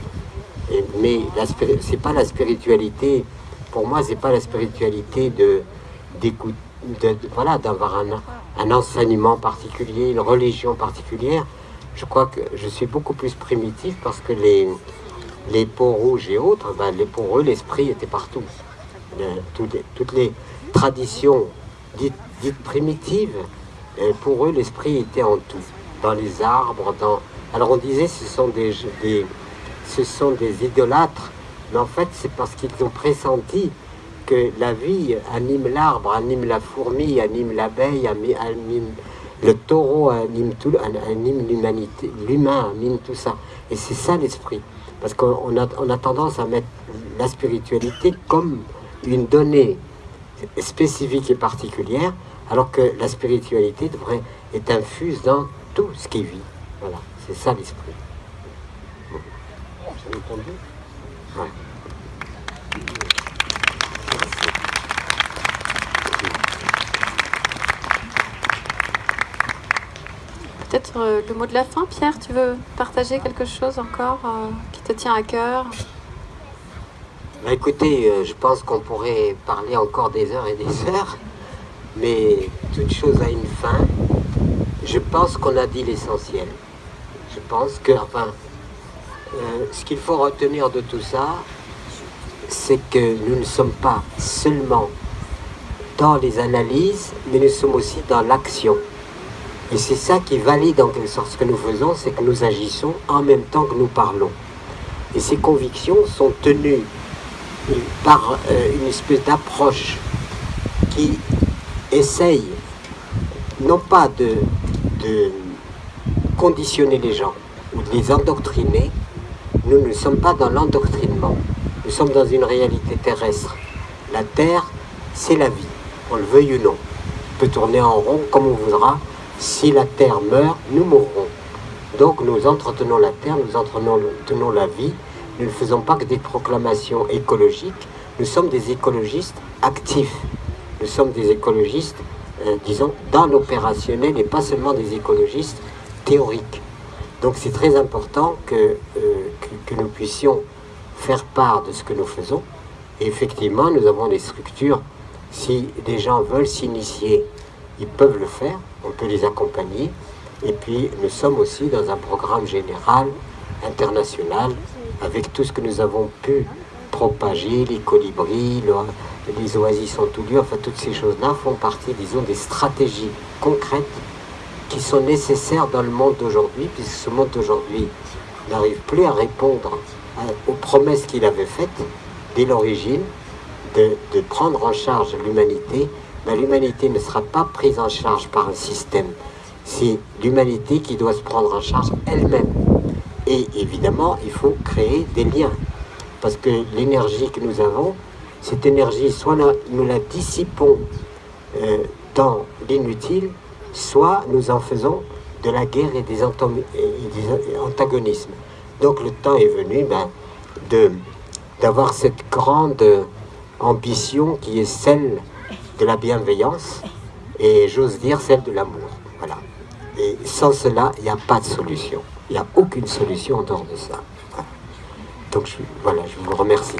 Et, mais c'est pas la spiritualité, pour moi, c'est pas la spiritualité voilà, d'avoir un, un enseignement particulier, une religion particulière. Je crois que je suis beaucoup plus primitif parce que les, les peaux rouges et autres, ben, les, pour eux, l'esprit était partout. toutes, les, traditions dites, dites primitives, euh, pour eux, l'esprit était en tout. Dans les arbres, dans... Alors on disait ce sont des, ce sont des idolâtres, mais en fait c'est parce qu'ils ont pressenti que la vie anime l'arbre, anime la fourmi, anime l'abeille, anime le taureau, anime tout, anime l'humanité, l'humain anime tout ça. Et c'est ça l'esprit. Parce qu'on a, on a tendance à mettre la spiritualité comme une donnée spécifique et particulière, alors que la spiritualité devrait être infuse dans tout ce qui vit. Voilà, c'est ça l'esprit. Peut-être euh, le mot de la fin, Pierre, tu veux partager quelque chose encore euh, qui te tient à cœur? Bah, Écoutez, euh, je pense qu'on pourrait parler encore des heures et des [LAUGHS] heures, mais toute chose a une fin. Je pense qu'on a dit l'essentiel. Je pense que, enfin, ce qu'il faut retenir de tout ça, c'est que nous ne sommes pas seulement dans les analyses, mais nous sommes aussi dans l'action. Et c'est ça qui valide en quelque sorte ce que nous faisons, c'est que nous agissons en même temps que nous parlons. Et ces convictions sont tenues par euh, une espèce d'approche qui essaye non pas de, de, conditionner les gens ou de les endoctriner, nous ne sommes pas dans l'endoctrinement, nous sommes dans une réalité terrestre. La Terre, c'est la vie, on le veuille ou non. On peut tourner en rond comme on voudra, si la terre meurt, nous mourrons. Donc nous entretenons la terre, nous entretenons la vie. Nous ne faisons pas que des proclamations écologiques. Nous sommes des écologistes actifs. Nous sommes des écologistes, disons, dans l'opérationnel et pas seulement des écologistes théoriques. Donc c'est très important que, euh, que, que, nous puissions faire part de ce que nous faisons. Et effectivement, nous avons des structures. Si des gens veulent s'initier, ils peuvent le faire on peut les accompagner. Et puis nous sommes aussi dans un programme général, international, avec tout ce que nous avons pu propager, les colibris, les oasis en tout lieu, enfin toutes ces choses-là font partie, disons, des stratégies concrètes qui sont nécessaires dans le monde d'aujourd'hui, puisque ce monde d'aujourd'hui n'arrive plus à répondre aux promesses qu'il avait faites dès l'origine, de, de prendre en charge l'humanité l'humanité ne sera pas prise en charge par un système. C'est l'humanité qui doit se prendre en charge elle-même. Et évidemment, il faut créer des liens. Parce que l'énergie que nous avons, cette énergie, soit nous la dissipons euh, dans l'inutile, soit nous en faisons de la guerre et des, antagonismes. Donc le temps est venu ben, d'avoir cette grande ambition qui est celle de la bienveillance et j'ose dire celle de l'amour. Voilà. Et sans cela, il n'y a pas de solution. Il n'y a aucune solution en dehors de ça. Donc voilà, je vous remercie.